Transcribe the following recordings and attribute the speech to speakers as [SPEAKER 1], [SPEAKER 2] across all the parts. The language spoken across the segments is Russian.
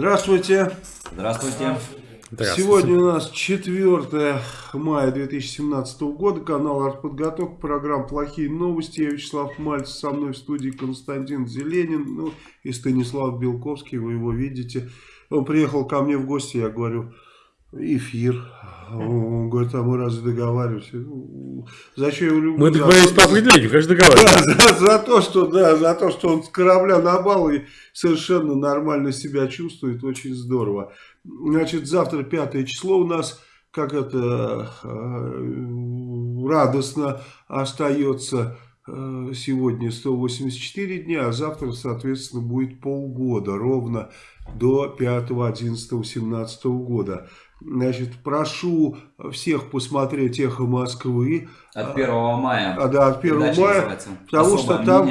[SPEAKER 1] Здравствуйте.
[SPEAKER 2] Здравствуйте.
[SPEAKER 1] Сегодня у нас 4 мая 2017 года. Канал «Артподготовка». Программа «Плохие новости». Я Вячеслав Мальцев. Со мной в студии Константин Зеленин. Ну и Станислав Белковский. Вы его видите. Он приехал ко мне в гости. Я говорю, эфир. Он говорит, а мы разве договариваемся? Ну,
[SPEAKER 2] зачем я его люблю? Мы договорились по определению, конечно, договариваемся.
[SPEAKER 1] Да, за, за, то, что, да, за то, что он с корабля на бал и совершенно нормально себя чувствует, очень здорово. Значит, завтра пятое число у нас, как это э, радостно остается э, сегодня 184 дня, а завтра, соответственно, будет полгода, ровно до 5, 11, 17 года. Значит, прошу всех посмотреть «Эхо Москвы».
[SPEAKER 2] От 1 мая.
[SPEAKER 1] А, да, от 1 мая, потому что там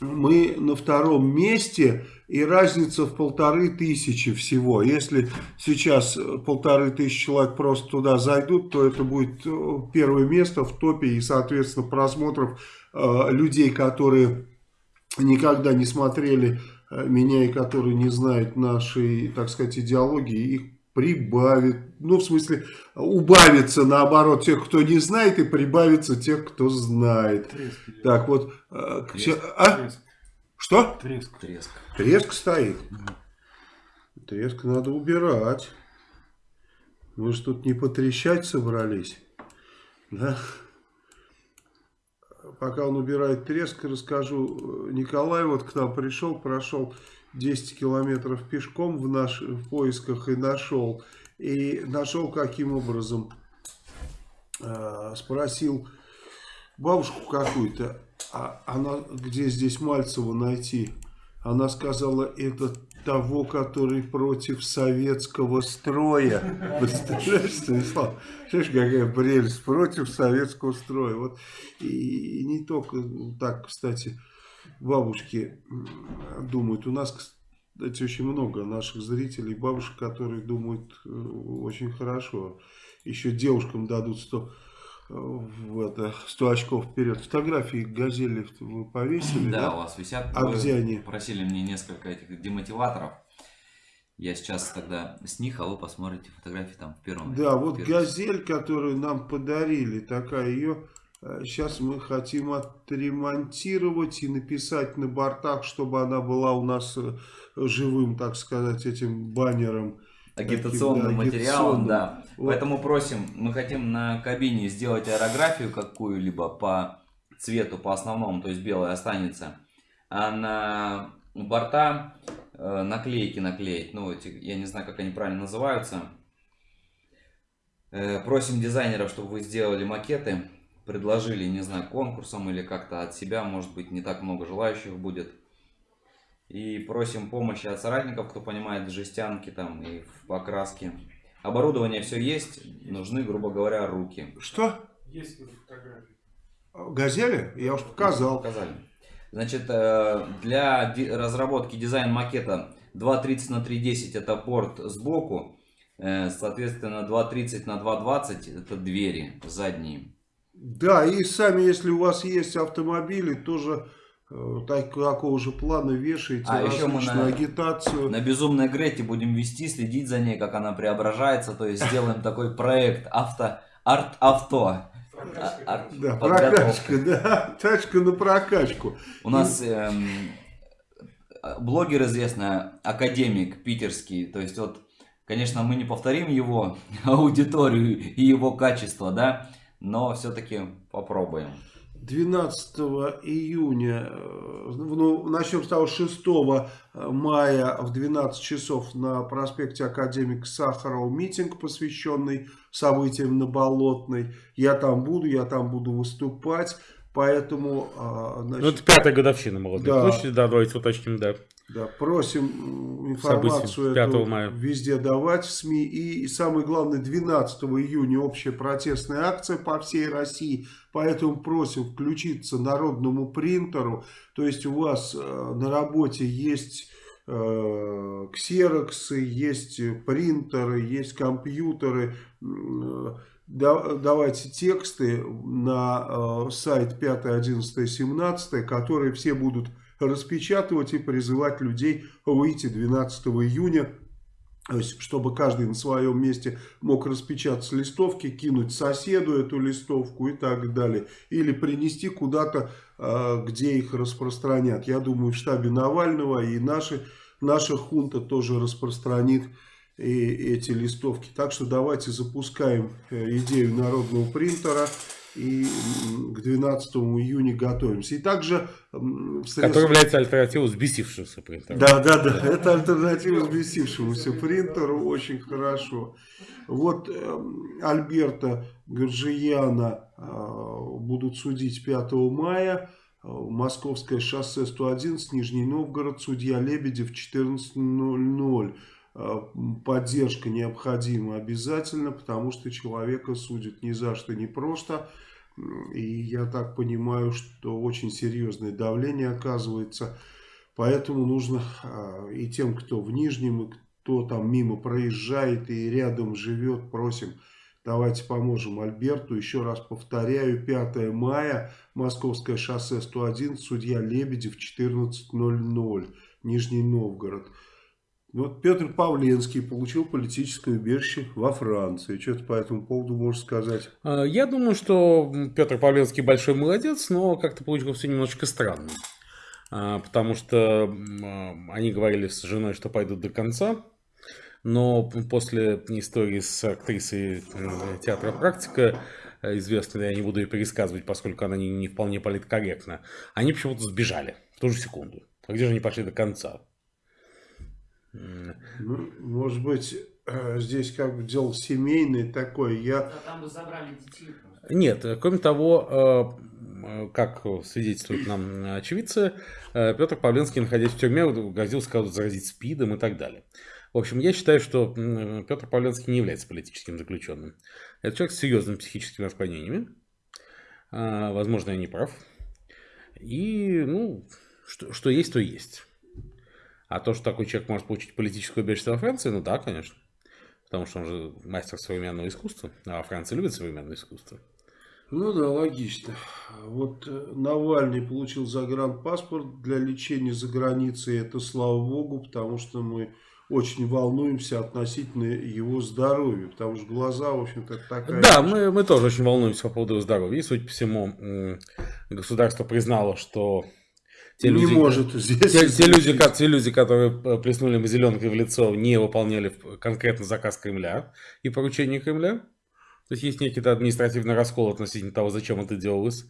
[SPEAKER 1] мы на втором месте и разница в полторы тысячи всего. Если сейчас полторы тысячи человек просто туда зайдут, то это будет э, первое место в топе и, соответственно, просмотров э, людей, которые никогда не смотрели э, меня и которые не знают нашей, так сказать, идеологии, их прибавит, ну в смысле убавится наоборот тех, кто не знает и прибавится тех, кто знает. Треск. Так вот, э, треск. А? Что?
[SPEAKER 2] Треск. Треск.
[SPEAKER 1] Треск стоит. Треск надо убирать. Мы же тут не потрещать собрались. Да? Пока он убирает треск, расскажу. Николай вот к нам пришел, прошел 10 километров пешком в, наш, в поисках и нашел. И нашел каким образом. Э, спросил бабушку какую-то, а она где здесь Мальцева найти? Она сказала, это того, который против советского строя. Представляешь, Станислав? Знаешь, какая прелесть. Против советского строя. Вот. И, и не только так, кстати, бабушки думают. У нас, кстати, очень много наших зрителей, бабушек, которые думают э, очень хорошо. Еще девушкам дадут 100 в это 100 очков вперед. Фотографии газели вы повесили,
[SPEAKER 2] да? Да, у вас висят.
[SPEAKER 1] А вы где они?
[SPEAKER 2] Просили мне несколько этих демотиваторов. Я сейчас тогда с них, а вы посмотрите фотографии там в первом.
[SPEAKER 1] Да, в вот первом. газель, которую нам подарили, такая ее сейчас э, мы хотим отремонтировать и написать на бортах, чтобы она была у нас э, живым, так сказать, этим баннером
[SPEAKER 2] агитационным да, материалом, да. Вот. Поэтому просим, мы хотим на кабине сделать аэрографию какую-либо по цвету, по основному, то есть белая останется, а на борта э, наклейки наклеить, ну, эти, я не знаю, как они правильно называются. Э, просим дизайнеров, чтобы вы сделали макеты, предложили, не знаю, конкурсом или как-то от себя, может быть, не так много желающих будет. И просим помощи от соратников, кто понимает в жестянке там и в покраске. Оборудование все есть, нужны, грубо говоря, руки.
[SPEAKER 1] Что? Есть фотографии. Газели? Я уж показал.
[SPEAKER 2] Показали. Значит, э, для разработки дизайн макета 2.30 на 3.10 это порт сбоку. Э, соответственно, 2.30 на 2.20 это двери задние.
[SPEAKER 1] Да, и сами, если у вас есть автомобили, тоже Э, такого же плана вешаете а еще мы на, агитацию.
[SPEAKER 2] На безумной Грете будем вести, следить за ней, как она преображается. То есть сделаем такой проект авто, арт-авто.
[SPEAKER 1] Да, прокачка, да, тачка на прокачку.
[SPEAKER 2] У нас эм, блогер известный, академик питерский, то есть вот, конечно, мы не повторим его аудиторию и его качество, да, но все-таки попробуем.
[SPEAKER 1] 12 июня, э, ну, начнем с того, 6 мая в 12 часов на проспекте Академик Сахарова митинг, посвященный событиям на Болотной. Я там буду, я там буду выступать, поэтому...
[SPEAKER 3] А, значит, ну, это пятая годовщина Молодой да. площади, да, давайте уточним, да.
[SPEAKER 1] Да, просим информацию эту мая. везде давать в СМИ. И, и самое главное, 12 июня общая протестная акция по всей России. Поэтому просим включиться народному принтеру. То есть у вас э, на работе есть э, ксероксы, есть принтеры, есть компьютеры. Э, давайте тексты на сайт 5, 11, 17, которые все будут распечатывать и призывать людей выйти 12 июня то есть, чтобы каждый на своем месте мог распечатать листовки, кинуть соседу эту листовку и так далее. Или принести куда-то, э, где их распространят. Я думаю, в штабе Навального и наши, наша хунта тоже распространит и эти листовки. Так что давайте запускаем э, идею народного принтера и к 12 июня готовимся. И также...
[SPEAKER 3] Средств... Который является альтернативой взбесившемуся принтеру.
[SPEAKER 1] Да, да, да, это альтернатива взбесившемуся принтеру, очень хорошо. Вот э, Альберта Горжияна э, будут судить 5 мая. Московское шоссе 111, Нижний Новгород, судья Лебедев 14.00. Э, поддержка необходима обязательно, потому что человека судят ни за что, не просто. И я так понимаю, что очень серьезное давление оказывается. Поэтому нужно э, и тем, кто в Нижнем, и кто там мимо проезжает и рядом живет, просим, давайте поможем Альберту. Еще раз повторяю, 5 мая, Московское шоссе 101, судья Лебедев, 14.00, Нижний Новгород. Вот Петр Павленский получил политическое убежище во Франции. Что ты по этому поводу можешь сказать?
[SPEAKER 3] А, я думаю, что Петр Павленский большой молодец, но как-то получилось все немножечко странно. А, потому что а, они говорили с женой, что пойдут до конца. Но после истории с актрисой э, театра «Практика», э, известной, я не буду ее пересказывать, поскольку она не, не вполне политкорректна, они почему-то сбежали в ту же секунду. А где же они пошли до конца?
[SPEAKER 1] Ну, может быть, э, здесь как бы дело семейное такое. Я... А там бы
[SPEAKER 3] забрали детей. Нет, кроме того, э, как свидетельствуют нам очевидцы, э, Петр Павленский, находясь в тюрьме, грозил, сказать, заразить СПИДом и так далее. В общем, я считаю, что Петр Павленский не является политическим заключенным. Это человек с серьезными психическими отклонениями. Возможно, я не прав. И, ну, что, что есть, то есть. А то, что такой человек может получить политическое убежище во Франции, ну да, конечно. Потому что он же мастер современного искусства, а Франция любит современное искусство.
[SPEAKER 1] Ну да, логично. Вот э, Навальный получил загранпаспорт для лечения за границей. Это слава богу, потому что мы очень волнуемся относительно его здоровья. Потому что глаза, в общем-то, такая...
[SPEAKER 3] Да, мы, мы тоже очень волнуемся по поводу здоровья. И, судя по всему, государство признало, что те не люди, может здесь. Те, те, люди, те люди, которые плеснули зеленкой в лицо, не выполняли конкретно заказ Кремля и поручение Кремля. То есть есть некий административный раскол относительно того, зачем это делалось.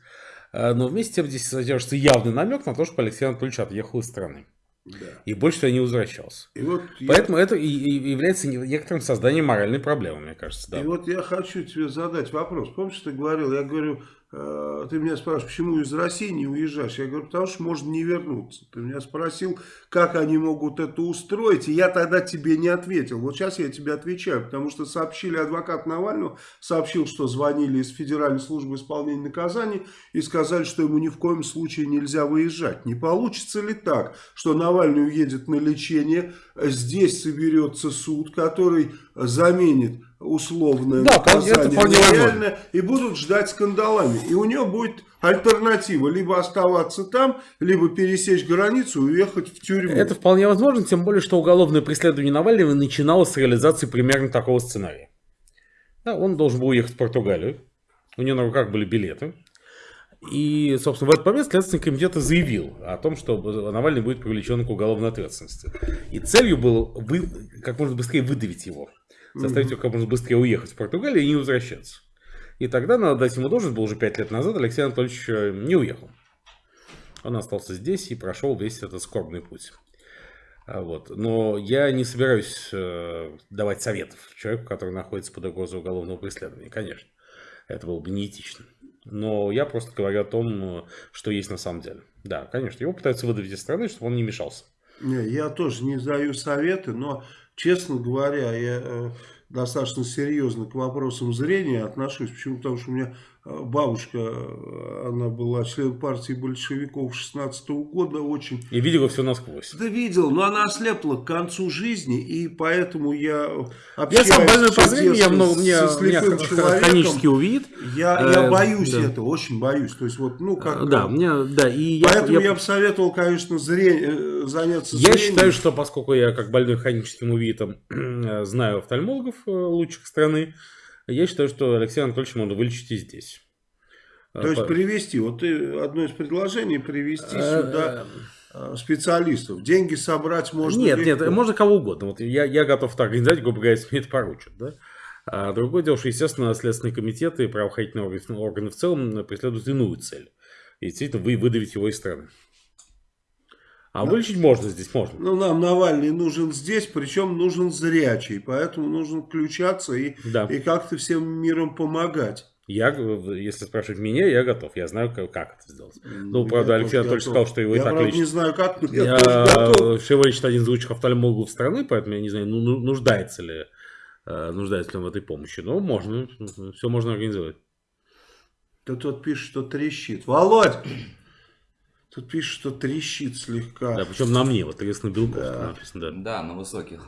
[SPEAKER 3] Э, но вместе с тем здесь содержится явный намек на то, что Алексей Анатольевич отъехал из страны. Да. И больше туда не возвращался. И вот Поэтому я... это и, и является некоторым созданием моральной проблемы, мне кажется.
[SPEAKER 1] Да. И вот я хочу тебе задать вопрос. Помнишь, ты говорил, я говорю, ты меня спрашиваешь, почему из России не уезжаешь? Я говорю, потому что можно не вернуться. Ты меня спросил, как они могут это устроить, и я тогда тебе не ответил. Вот сейчас я тебе отвечаю, потому что сообщили адвокат Навального, сообщил, что звонили из Федеральной службы исполнения наказаний и сказали, что ему ни в коем случае нельзя выезжать. Не получится ли так, что Навальный уедет на лечение, здесь соберется суд, который заменит условное да, наказание реальное, и будут ждать скандалами. И у него будет альтернатива, либо оставаться там, либо пересечь границу и уехать в тюрьму.
[SPEAKER 3] Это вполне возможно, тем более, что уголовное преследование Навального начиналось с реализации примерно такого сценария. Да, он должен был уехать в Португалию, у него на руках были билеты. И, собственно, в этот момент Следственный комитет заявил о том, что Навальный будет привлечен к уголовной ответственности. И целью было вы, как можно быстрее выдавить его заставить его как можно быстрее уехать в Португалию и не возвращаться. И тогда, надо дать ему должность, был уже 5 лет назад, Алексей Анатольевич э, не уехал. Он остался здесь и прошел весь этот скорбный путь. А вот. Но я не собираюсь э, давать советов человеку, который находится под угрозой уголовного преследования, конечно. Это было бы неэтично. Но я просто говорю о том, что есть на самом деле. Да, конечно, его пытаются выдавить из страны, чтобы он не мешался
[SPEAKER 1] Не, я тоже не даю советы, но, честно говоря, я э, достаточно серьезно к вопросам зрения отношусь. Почему? Потому что у меня бабушка, э, она была член партии большевиков 16 -го года, очень...
[SPEAKER 3] И видела все насквозь.
[SPEAKER 1] Да видел, но она ослепла к концу жизни, и поэтому я
[SPEAKER 3] Я сам больной по зрению, я много, мне,
[SPEAKER 1] со
[SPEAKER 3] меня
[SPEAKER 1] слепым человеком.
[SPEAKER 3] хронически увидит.
[SPEAKER 1] Я, я
[SPEAKER 3] Э,
[SPEAKER 1] боюсь
[SPEAKER 3] да.
[SPEAKER 1] этого, очень боюсь. То есть вот, ну как...
[SPEAKER 3] Да, мне, да, и я,
[SPEAKER 1] Поэтому
[SPEAKER 3] я-
[SPEAKER 1] я, бы советовал, конечно, зрение, э, заняться
[SPEAKER 3] Я
[SPEAKER 1] зрением.
[SPEAKER 3] считаю, что поскольку я как больной хроническим увитом знаю офтальмологов э, лучших страны, я считаю, что Алексей Анатольевич можно вылечить и здесь.
[SPEAKER 1] То есть
[SPEAKER 3] По-
[SPEAKER 1] привести, вот ты одно из предложений, привести
[SPEAKER 3] Э,
[SPEAKER 1] сюда э, специалистов. Деньги собрать можно
[SPEAKER 3] Нет,
[SPEAKER 1] легко.
[SPEAKER 3] нет, можно кого угодно. Вот я, я готов так организовать, грубо говоря, если мне это поручат. Да? А другое дело, что, естественно, Следственный комитет и правоохранительные органы, органы в целом преследуют иную цель. И действительно, вы выдавить его из страны. А вылечить можно здесь, можно.
[SPEAKER 1] Ну, нам Навальный нужен здесь, причем нужен зрячий. Поэтому нужно включаться и,
[SPEAKER 3] Да.
[SPEAKER 1] и как-то всем миром помогать.
[SPEAKER 3] Я, э, если спрашивать меня, я готов. Я знаю, как, как это сделать. Ну,
[SPEAKER 1] Я
[SPEAKER 3] правда, Алексей Анатольевич
[SPEAKER 1] готов.
[SPEAKER 3] сказал, что его и
[SPEAKER 1] я,
[SPEAKER 3] так
[SPEAKER 1] правда,
[SPEAKER 3] лечат.
[SPEAKER 1] не знаю как, но я,
[SPEAKER 3] Я,
[SPEAKER 1] готов.
[SPEAKER 3] Всего лишь один из лучших офтальмологов страны, поэтому я не знаю, ну, ну, нуждается ли, э, нуждается ли он в этой помощи. Но можно, все можно организовать.
[SPEAKER 1] Тут вот пишет, что трещит. Володь! Тут пишет, что трещит слегка.
[SPEAKER 3] Да, причем на мне, вот интересно, Белков
[SPEAKER 1] Да.
[SPEAKER 3] написано, да.
[SPEAKER 2] Да, на высоких.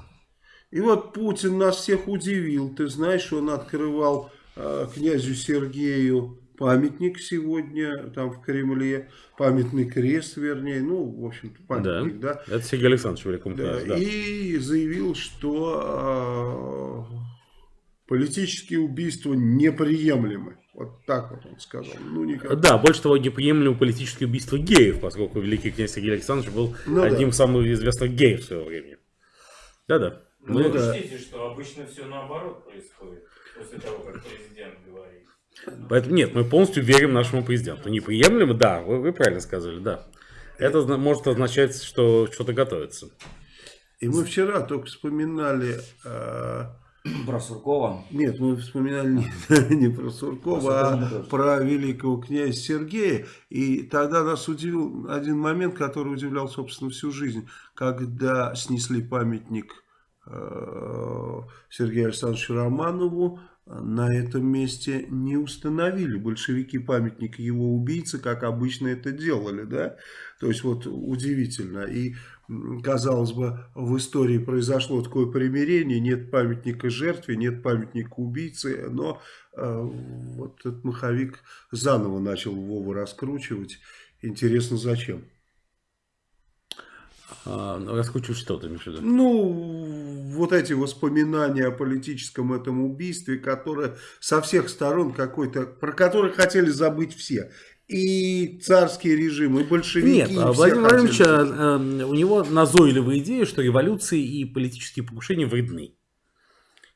[SPEAKER 1] И вот Путин нас всех удивил. Ты знаешь, он открывал э, князю Сергею памятник сегодня там в Кремле. Памятный крест, вернее. Ну, в общем-то, памятник, да.
[SPEAKER 3] Это Сергей Александрович Великом
[SPEAKER 1] Да,
[SPEAKER 3] князь, да.
[SPEAKER 1] И заявил, что э, политические убийства неприемлемы. Вот так вот он сказал. Ну, никак.
[SPEAKER 3] Да, больше того, неприемлемо политическое убийство геев, поскольку великий князь Сергей Александрович был
[SPEAKER 1] Ну
[SPEAKER 3] одним
[SPEAKER 1] да.
[SPEAKER 3] из самых известных геев своего времени. Да-да.
[SPEAKER 4] Ну, вы
[SPEAKER 1] да.
[SPEAKER 4] учтите, что обычно все наоборот происходит после того, как президент говорит.
[SPEAKER 3] Поэтому нет, мы полностью верим нашему президенту. Неприемлемо, да, вы, вы правильно сказали, да. Это может означать, что что-то готовится.
[SPEAKER 1] И мы вчера только вспоминали... э,
[SPEAKER 2] Про Суркова.
[SPEAKER 1] Нет, мы вспоминали не, не про Суркова,
[SPEAKER 2] Про
[SPEAKER 1] а
[SPEAKER 2] тоже.
[SPEAKER 1] про великого князя Сергея. И тогда нас удивил один момент, который удивлял, собственно, всю жизнь. Когда снесли памятник э, Сергею Александровичу Романову, на этом месте не установили большевики памятник его убийцы, как обычно это делали, да? То есть вот удивительно. И казалось бы, в истории произошло такое примирение, нет памятника жертве, нет памятника убийце, но э, вот этот маховик заново начал Вову раскручивать. Интересно, зачем?
[SPEAKER 3] А, ну, раскручивать что ты имеешь в виду?
[SPEAKER 1] Ну, вот эти воспоминания о политическом этом убийстве, которое со всех сторон какой-то, про которое хотели забыть все. И царский режим, и большевики.
[SPEAKER 3] Нет,
[SPEAKER 1] и
[SPEAKER 3] а Владимир Владимирович, а, э, у него назойливая идея, что революции и политические покушения вредны.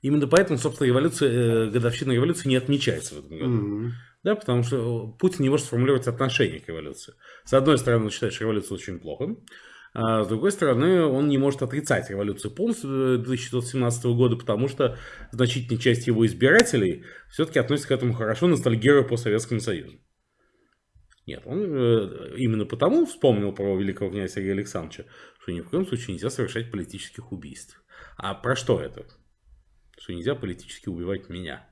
[SPEAKER 3] Именно поэтому, собственно, революция, э, годовщина революции не отмечается в этом году.
[SPEAKER 1] Мгм.
[SPEAKER 3] Да, потому что Путин не может сформулировать отношение к революции. С одной стороны, он считает, что революция очень плохо, а с другой стороны, он не может отрицать революцию полностью 2017 года, потому что значительная часть его избирателей все-таки относится к этому хорошо, ностальгируя по Советскому Союзу. Нет, он э, именно потому вспомнил про великого князя Сергея Александровича, что ни в коем случае нельзя совершать политических убийств. А про что это? Что нельзя политически убивать меня.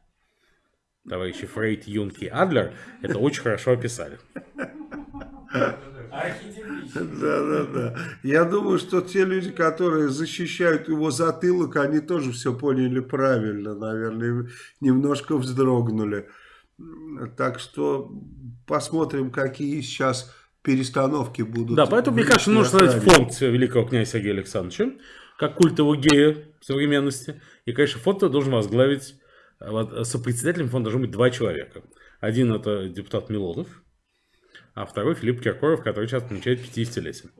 [SPEAKER 3] Товарищи Фрейд, Юнг и Адлер это очень хорошо описали.
[SPEAKER 1] Да, да, да. Я думаю, что те люди, которые защищают его затылок, они тоже все поняли правильно, наверное, немножко вздрогнули. Так что посмотрим, какие сейчас перестановки будут.
[SPEAKER 3] Да, поэтому, мне
[SPEAKER 1] в
[SPEAKER 3] кажется, нужно создать
[SPEAKER 1] охране.
[SPEAKER 3] фонд великого князя Сергея Александровича, как культового гея современности. И, конечно, фонд должен возглавить, э, вот, сопредседателем фонда должен быть два человека. Один это депутат Милонов, а второй Филипп Киркоров, который сейчас отмечает 50-летие.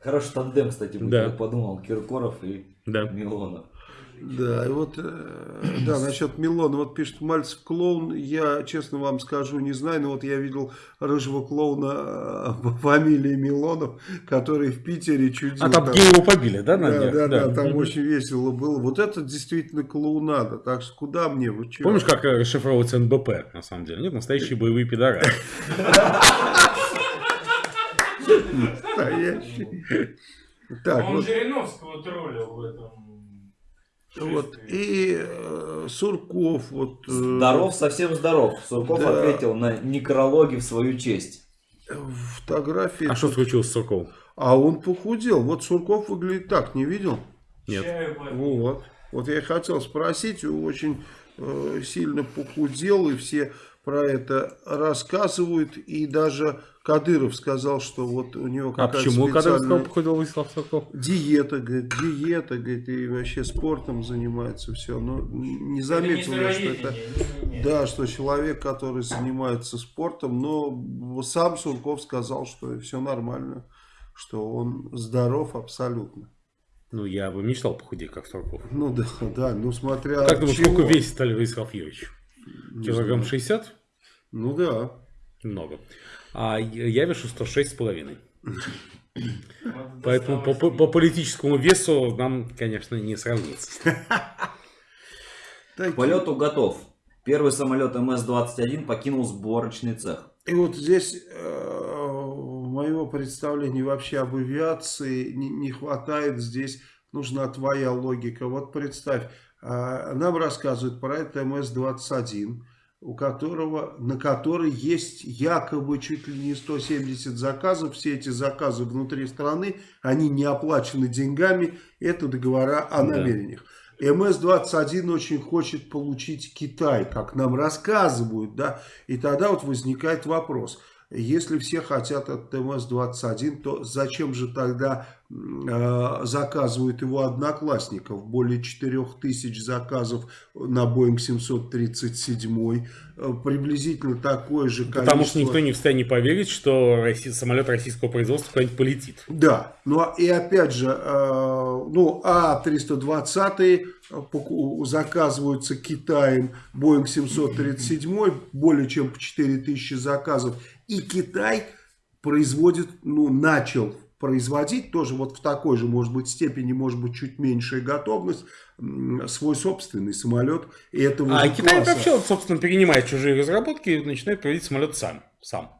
[SPEAKER 2] Хороший тандем, кстати, будет.
[SPEAKER 3] Да.
[SPEAKER 2] Я подумал, Киркоров и
[SPEAKER 3] Да.
[SPEAKER 2] Милонов.
[SPEAKER 1] Да, и вот, э, да, насчет Милона, вот пишет Мальцев клоун, я, честно вам скажу, не знаю, но вот я видел рыжего клоуна э, по фамилии Милонов, который в Питере чудил.
[SPEAKER 3] А там
[SPEAKER 1] там.
[SPEAKER 3] геи его побили, да, на
[SPEAKER 1] Да,
[SPEAKER 3] днях?
[SPEAKER 1] да, да, там очень весело было. Вот это действительно клоунада. Так что куда мне? Вы чё?
[SPEAKER 3] Помнишь, как э, расшифровывается НБП, на самом деле? Нет, настоящие боевые пидоры.
[SPEAKER 1] Настоящий. Так,
[SPEAKER 4] Он
[SPEAKER 1] вот,
[SPEAKER 4] Жириновского троллил в этом.
[SPEAKER 1] Вот, и э, Сурков, вот... э,
[SPEAKER 2] Здоров, совсем здоров. Сурков
[SPEAKER 1] Да.
[SPEAKER 2] ответил на некрологи в свою честь.
[SPEAKER 1] Фотографии.
[SPEAKER 3] А что случилось с Сурковым?
[SPEAKER 1] А он похудел. Вот Сурков выглядит так, не видел?
[SPEAKER 3] Нет.
[SPEAKER 1] Вот. Вот я и хотел спросить, очень э, сильно похудел, и все про это рассказывают, и даже Кадыров сказал, что вот у него
[SPEAKER 3] А
[SPEAKER 1] какая-то
[SPEAKER 3] почему, когда
[SPEAKER 1] специальная
[SPEAKER 3] сказал, похудел Владислав Сурков?
[SPEAKER 1] диета, говорит, диета, говорит, и вообще спортом занимается, все, но не заметил
[SPEAKER 4] не
[SPEAKER 1] я, что это... Да, что человек, который занимается спортом, но сам Сурков сказал, что все нормально, что он здоров абсолютно.
[SPEAKER 3] Ну, я бы мечтал похудеть, как Сурков.
[SPEAKER 1] Ну да, да, ну смотря
[SPEAKER 3] Как думаешь,
[SPEAKER 1] чего.
[SPEAKER 3] сколько весит Олег Алфеевич?
[SPEAKER 1] Не
[SPEAKER 3] Килограмм
[SPEAKER 1] знаю.
[SPEAKER 3] 60?
[SPEAKER 1] Ну да.
[SPEAKER 3] Много. А я вешу 106,5.
[SPEAKER 4] Вот
[SPEAKER 3] Поэтому по, по- по политическому весу нам, конечно, не сравнится.
[SPEAKER 1] Так,
[SPEAKER 2] К полету готов. Первый самолет МС-21 покинул сборочный цех.
[SPEAKER 1] И вот здесь э, моего представления вообще об авиации не, не хватает. Здесь нужна твоя логика. Вот представь, э, нам рассказывают про это МС-21, у которого, на который есть якобы чуть ли не 170 заказов. Все эти заказы внутри страны, они не оплачены деньгами. Это договора о
[SPEAKER 3] Да.
[SPEAKER 1] намерениях. МС-21 очень хочет получить Китай, как нам рассказывают, да, и тогда вот возникает вопрос, если все хотят от МС-21, то зачем же тогда э, заказывают его одноклассников? Более 4000 заказов на Boeing 737, э, приблизительно такое же количество.
[SPEAKER 3] Потому что никто не в состоянии поверить, что россий- самолет российского производства куда-нибудь полетит.
[SPEAKER 1] Да, ну а- и опять же, э, ну А320 поку- заказываются Китаем, Boeing 737, более чем по 4000 заказов. И Китай производит, ну начал производить, тоже вот в такой же, может быть, степени, может быть, чуть меньшая готовность, свой собственный самолет. Этого
[SPEAKER 3] А Китай
[SPEAKER 1] класса.
[SPEAKER 3] вообще, вот, собственно, перенимает чужие разработки и начинает проводить самолет сам. сам.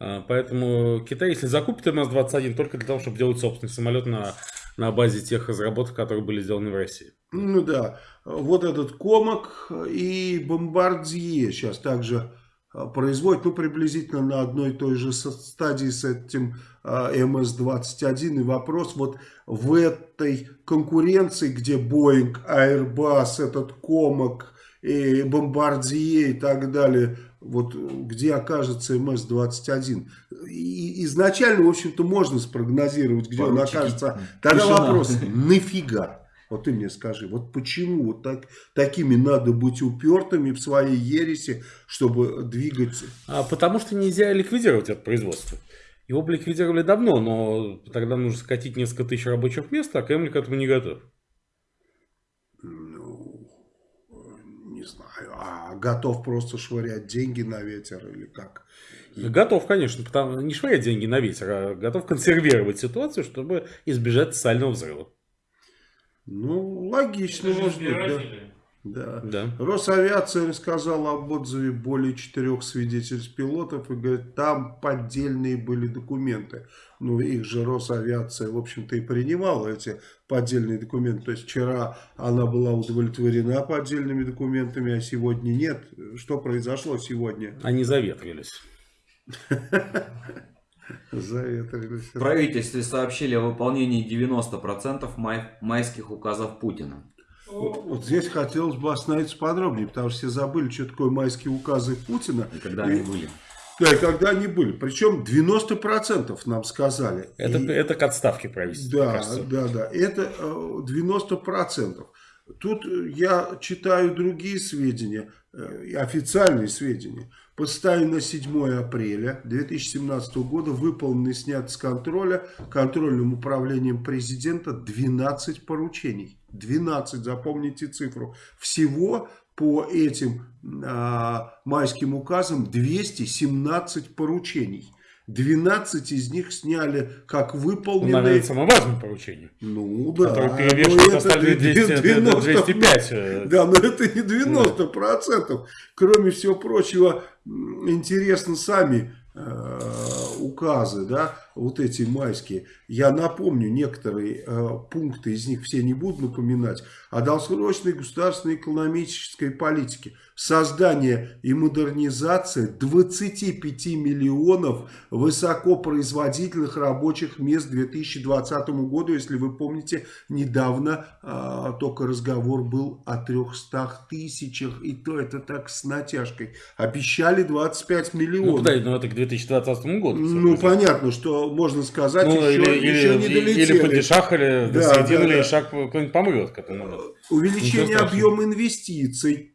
[SPEAKER 3] А, Поэтому Китай, если закупит МС-21, только для того, чтобы делать собственный самолет на, на базе тех разработок, которые были сделаны в России.
[SPEAKER 1] Ну да, вот этот комок и бомбардье сейчас также а, производят, ну, приблизительно на одной и той же стадии с этим а, МС-21. И вопрос вот в этой конкуренции, где Boeing, Airbus, этот комок и бомбардье и так далее, вот где окажется МС-21. И изначально, в общем-то, можно спрогнозировать, где он
[SPEAKER 2] Поручики.
[SPEAKER 1] окажется. Тогда
[SPEAKER 2] Тишина.
[SPEAKER 1] вопрос, нафига? Вот ты мне скажи, вот почему вот так, такими надо быть упертыми в своей ереси, чтобы двигать...
[SPEAKER 3] А потому что нельзя ликвидировать это производство. Его бы ликвидировали давно, но тогда нужно скатить несколько тысяч рабочих мест, а Кремль к этому не готов.
[SPEAKER 1] Ну, не знаю, а готов просто швырять деньги на ветер или как?
[SPEAKER 3] Готов, конечно, потому, не швырять деньги на ветер, а готов консервировать ситуацию, чтобы избежать социального взрыва.
[SPEAKER 1] Ну, логично,
[SPEAKER 4] Это
[SPEAKER 1] может быть, да. да.
[SPEAKER 3] Да.
[SPEAKER 1] Росавиация рассказала об отзыве более четырех свидетельств пилотов и говорит, там поддельные были документы. Ну, их же Росавиация, в общем-то, и принимала эти поддельные документы. То есть вчера она была удовлетворена поддельными документами, а сегодня нет. Что произошло сегодня?
[SPEAKER 3] Они заветрились.
[SPEAKER 1] Заветрились.
[SPEAKER 2] В правительстве сообщили о выполнении 90% май- майских указов Путина.
[SPEAKER 1] Вот здесь хотелось бы остановиться подробнее, потому что все забыли, что такое майские указы Путина.
[SPEAKER 2] И когда они были.
[SPEAKER 1] Да, и когда они были. Причем 90% нам сказали.
[SPEAKER 3] Это,
[SPEAKER 1] И-
[SPEAKER 3] это к отставке правительства,
[SPEAKER 1] Да, да, да. Это э, 90%. Тут э, я читаю другие сведения, э, и официальные сведения. По состоянию на 7 апреля 2017 года выполнены и сняты с контроля контрольным управлением президента 12 поручений. 12, запомните цифру. Всего по этим а, майским указам 217 поручений. 12 из них сняли как
[SPEAKER 3] Ну,
[SPEAKER 1] выполненные.
[SPEAKER 3] наверное, самое важное поручение.
[SPEAKER 1] Ну да.
[SPEAKER 3] Который
[SPEAKER 1] но
[SPEAKER 3] перевешивает остальные 200,
[SPEAKER 1] 90
[SPEAKER 3] 205. э,
[SPEAKER 1] Да, но это не 90%. Кроме всего прочего, м, интересно сами э, указы, да. Вот эти майские. Я напомню некоторые э, пункты, из них все не буду напоминать. О долгосрочной государственной экономической политике. Создание и модернизация 25 миллионов высокопроизводительных рабочих мест к 2020 году. Если вы помните, недавно э, только разговор был о 300 тысячах. И то это так с натяжкой. Обещали 25 миллионов.
[SPEAKER 3] Ну, да, но это к 2020 году.
[SPEAKER 1] Ну, понятно, что можно сказать,
[SPEAKER 3] Ну,
[SPEAKER 1] еще,
[SPEAKER 3] или,
[SPEAKER 1] еще
[SPEAKER 3] или,
[SPEAKER 1] не
[SPEAKER 3] или,
[SPEAKER 1] долетели.
[SPEAKER 3] подешахали до
[SPEAKER 1] Да,
[SPEAKER 3] середины,
[SPEAKER 1] да,
[SPEAKER 3] или
[SPEAKER 1] да.
[SPEAKER 3] шаг кто-нибудь помрет к этому моменту.
[SPEAKER 1] Увеличение объема инвестиций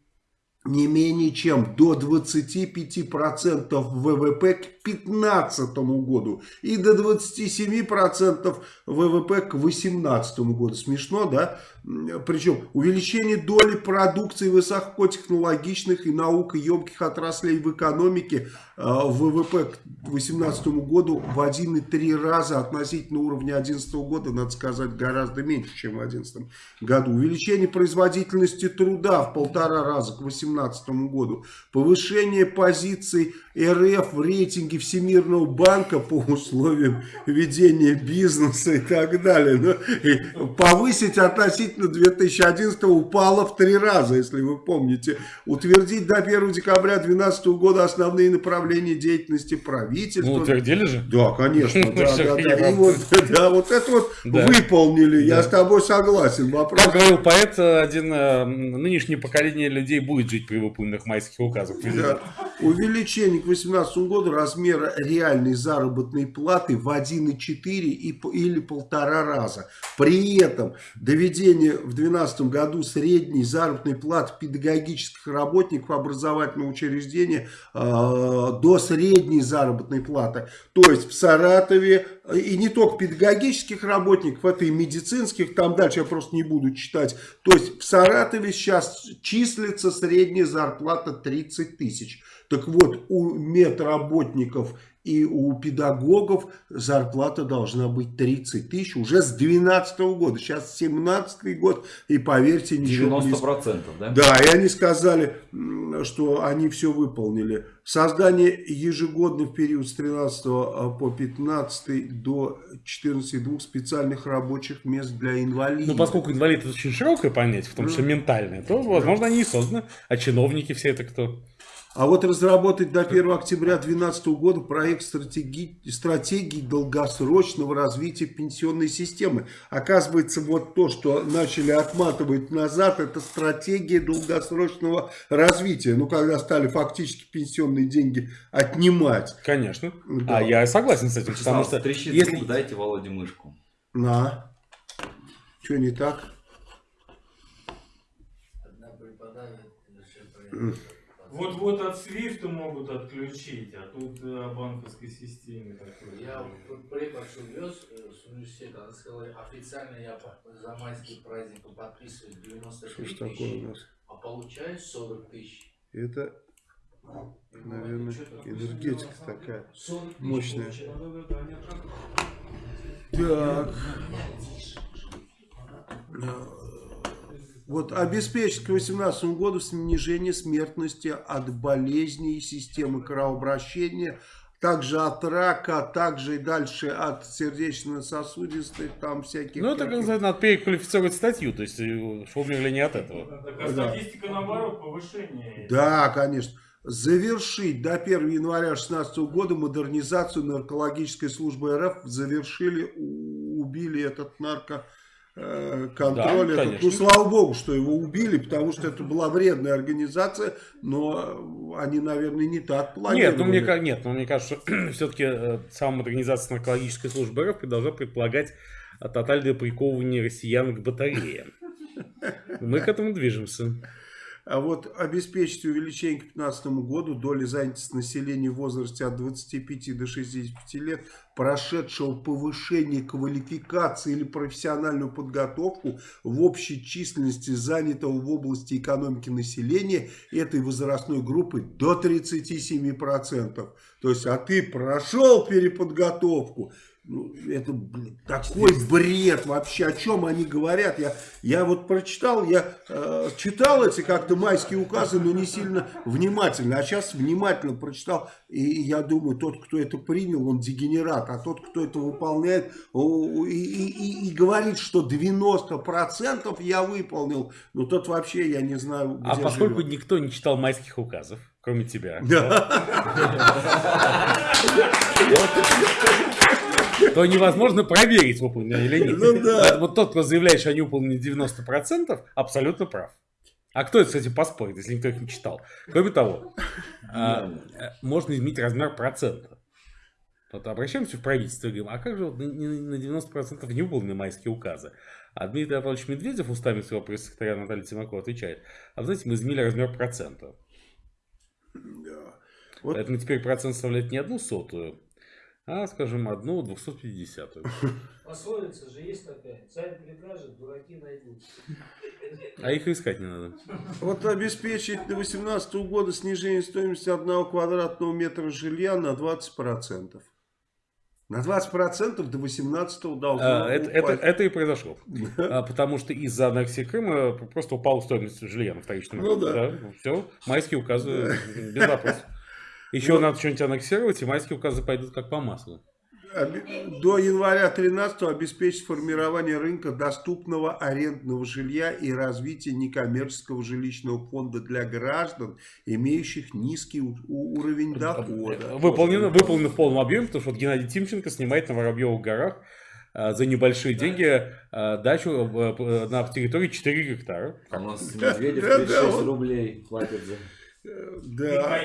[SPEAKER 1] не менее чем до 25% ВВП 2015 году и до 27% ВВП к 2018 году. Смешно, да? Причем увеличение доли продукции высокотехнологичных и наукоемких отраслей в экономике э, ВВП к 2018 году в 1,3 раза относительно уровня 2011 года, надо сказать, гораздо меньше, чем в 2011 году. Увеличение производительности труда в полтора раза к 2018 году. Повышение позиций РФ в рейтинге Всемирного банка по условиям ведения бизнеса и так далее. Ну, повысить относительно 2011 упало в три раза, если вы помните. Утвердить до 1 декабря 2012 года основные направления деятельности правительства.
[SPEAKER 3] Ну, утвердили же.
[SPEAKER 1] Да, конечно, да, да,
[SPEAKER 3] Всё,
[SPEAKER 1] да.
[SPEAKER 3] я
[SPEAKER 1] И вот, да, вот это вот выполнили, я с тобой согласен. Вопрос
[SPEAKER 3] Как говорил поэт, один э, нынешнее поколение людей будет жить при выполненных майских указах.
[SPEAKER 1] Да. Увеличение к 2018 году размера реальной заработной платы в 1,4 и по- или полтора раза. При этом доведение в 2012 году средней заработной платы педагогических работников образовательного учреждения э, до средней заработной платы. То есть в Саратове и не только педагогических работников, это и медицинских, там дальше я просто не буду читать. То есть в Саратове сейчас числится средняя зарплата 30 тысяч. Так вот, у медработников и у педагогов зарплата должна быть 30 тысяч уже с 2012 года. Сейчас 17 год, и поверьте, ничего не
[SPEAKER 2] 90%, да?
[SPEAKER 1] да, и они сказали, что они все выполнили. Создание ежегодно в период с 13 по 15 до 14 двух специальных рабочих мест для инвалидов.
[SPEAKER 3] Ну, поскольку инвалид это очень широкое понятие, в том числе ментальное, то, возможно, они и созданы. А чиновники все это кто?
[SPEAKER 1] А вот разработать до 1 октября 2012 года проект стратегии, стратегии долгосрочного развития пенсионной системы. Оказывается, вот то, что начали отматывать назад, это стратегия долгосрочного развития. Ну, когда стали фактически пенсионные деньги отнимать.
[SPEAKER 3] Конечно.
[SPEAKER 1] Да.
[SPEAKER 3] А я согласен с этим, потому что
[SPEAKER 2] трещит
[SPEAKER 3] если...
[SPEAKER 2] звук, дайте Володе мышку.
[SPEAKER 1] На. Что не так?
[SPEAKER 5] Одна преподавит, еще
[SPEAKER 4] Вот-вот от свифта могут отключить, а тут э, о банковской системе такой.
[SPEAKER 5] Я тут преподшу вез э, с университета, она сказала, официально я за майские праздники подписываю
[SPEAKER 1] Что
[SPEAKER 5] 93
[SPEAKER 1] ж такое у
[SPEAKER 5] тысячи,
[SPEAKER 1] нас?
[SPEAKER 5] а получаю 40 тысяч.
[SPEAKER 1] Это, наверное, энергетика такая
[SPEAKER 5] 40 тысяч
[SPEAKER 1] мощная.
[SPEAKER 5] получаю.
[SPEAKER 1] Так. Вот обеспечить к 2018 году снижение смертности от болезней системы кровообращения, также от рака, также и дальше от сердечно-сосудистых, там всяких...
[SPEAKER 3] Ну, это, как сказать, надо переквалифицировать статью, то есть, э, что умерли не от этого.
[SPEAKER 4] Так а статистика наоборот, повышение.
[SPEAKER 1] Да, конечно. Завершить до 1 января 2016 года модернизацию наркологической службы РФ. Завершили, убили этот наркоконтроль.
[SPEAKER 3] Да,
[SPEAKER 1] этот. ну, слава богу, что его убили, потому что это была вредная организация, но они, наверное, не так планировали.
[SPEAKER 3] Нет, ну мне, нет, ну, мне кажется, все-таки сама модернизация наркологической службы РФ должна предполагать э, тотальное приковывание россиян к батареям. Мы к этому движемся.
[SPEAKER 1] А вот обеспечить увеличение к 2015 году доли занятости населения в возрасте от 25 до 65 лет, прошедшего повышение квалификации или профессиональную подготовку в общей численности занятого в области экономики населения этой возрастной группы до 37%. То есть, а ты прошел переподготовку, это блин, такой бред вообще, о чем они говорят. Я, я вот прочитал, я э, читал эти как-то майские указы, но не сильно внимательно. А сейчас внимательно прочитал, и я думаю, тот, кто это принял, он дегенерат. А тот, кто это выполняет, и, и, и, и говорит, что 90% я выполнил, ну тот вообще, я не знаю,
[SPEAKER 3] А поскольку
[SPEAKER 1] живет.
[SPEAKER 3] никто не читал майских указов, кроме тебя, то невозможно проверить, выполнено или нет.
[SPEAKER 1] Ну да.
[SPEAKER 3] Поэтому тот, кто заявляет, что они выполнены 90%, абсолютно прав. А кто это, кстати, поспорит, если никто их не читал? Кроме того, а, э, можно изменить размер процента. Вот обращаемся в правительство и говорим, а как же вот на на 90% не выполнены майские указы? А Дмитрий Анатольевич Медведев устами своего пресс-секретаря Натальи Тимакова отвечает, а вы знаете, мы изменили размер процента.
[SPEAKER 1] Да. Вот
[SPEAKER 3] Поэтому теперь процент составляет не одну сотую, а, скажем, одну двухсот
[SPEAKER 6] Пословица же есть такая. Царь прикажет, дураки найдут.
[SPEAKER 3] А их искать не надо.
[SPEAKER 1] Вот обеспечить до 2018 года снижение стоимости одного квадратного метра жилья на 20%. На 20% до 2018 должно
[SPEAKER 3] А, это, это, это и произошло. А, потому что из-за аннексии Крыма просто упала стоимость жилья на вторичном
[SPEAKER 1] Ну
[SPEAKER 3] рынке.
[SPEAKER 1] да.
[SPEAKER 3] все, майские указы без вопросов. Еще
[SPEAKER 1] Вот.
[SPEAKER 3] надо что-нибудь аннексировать, и майские указы пойдут как по маслу.
[SPEAKER 1] До января 13 обеспечить формирование рынка доступного арендного жилья и развитие некоммерческого жилищного фонда для граждан, имеющих низкий уровень дохода.
[SPEAKER 3] Выполнено, выполнено в полном объеме, потому что вот Геннадий Тимченко снимает на Воробьевых горах за небольшие деньги а, дачу э, на территории 4 гектара.
[SPEAKER 2] А у нас Медведев
[SPEAKER 1] Да, да,
[SPEAKER 2] 36
[SPEAKER 1] он-
[SPEAKER 2] рублей платит за...
[SPEAKER 4] И
[SPEAKER 1] Да.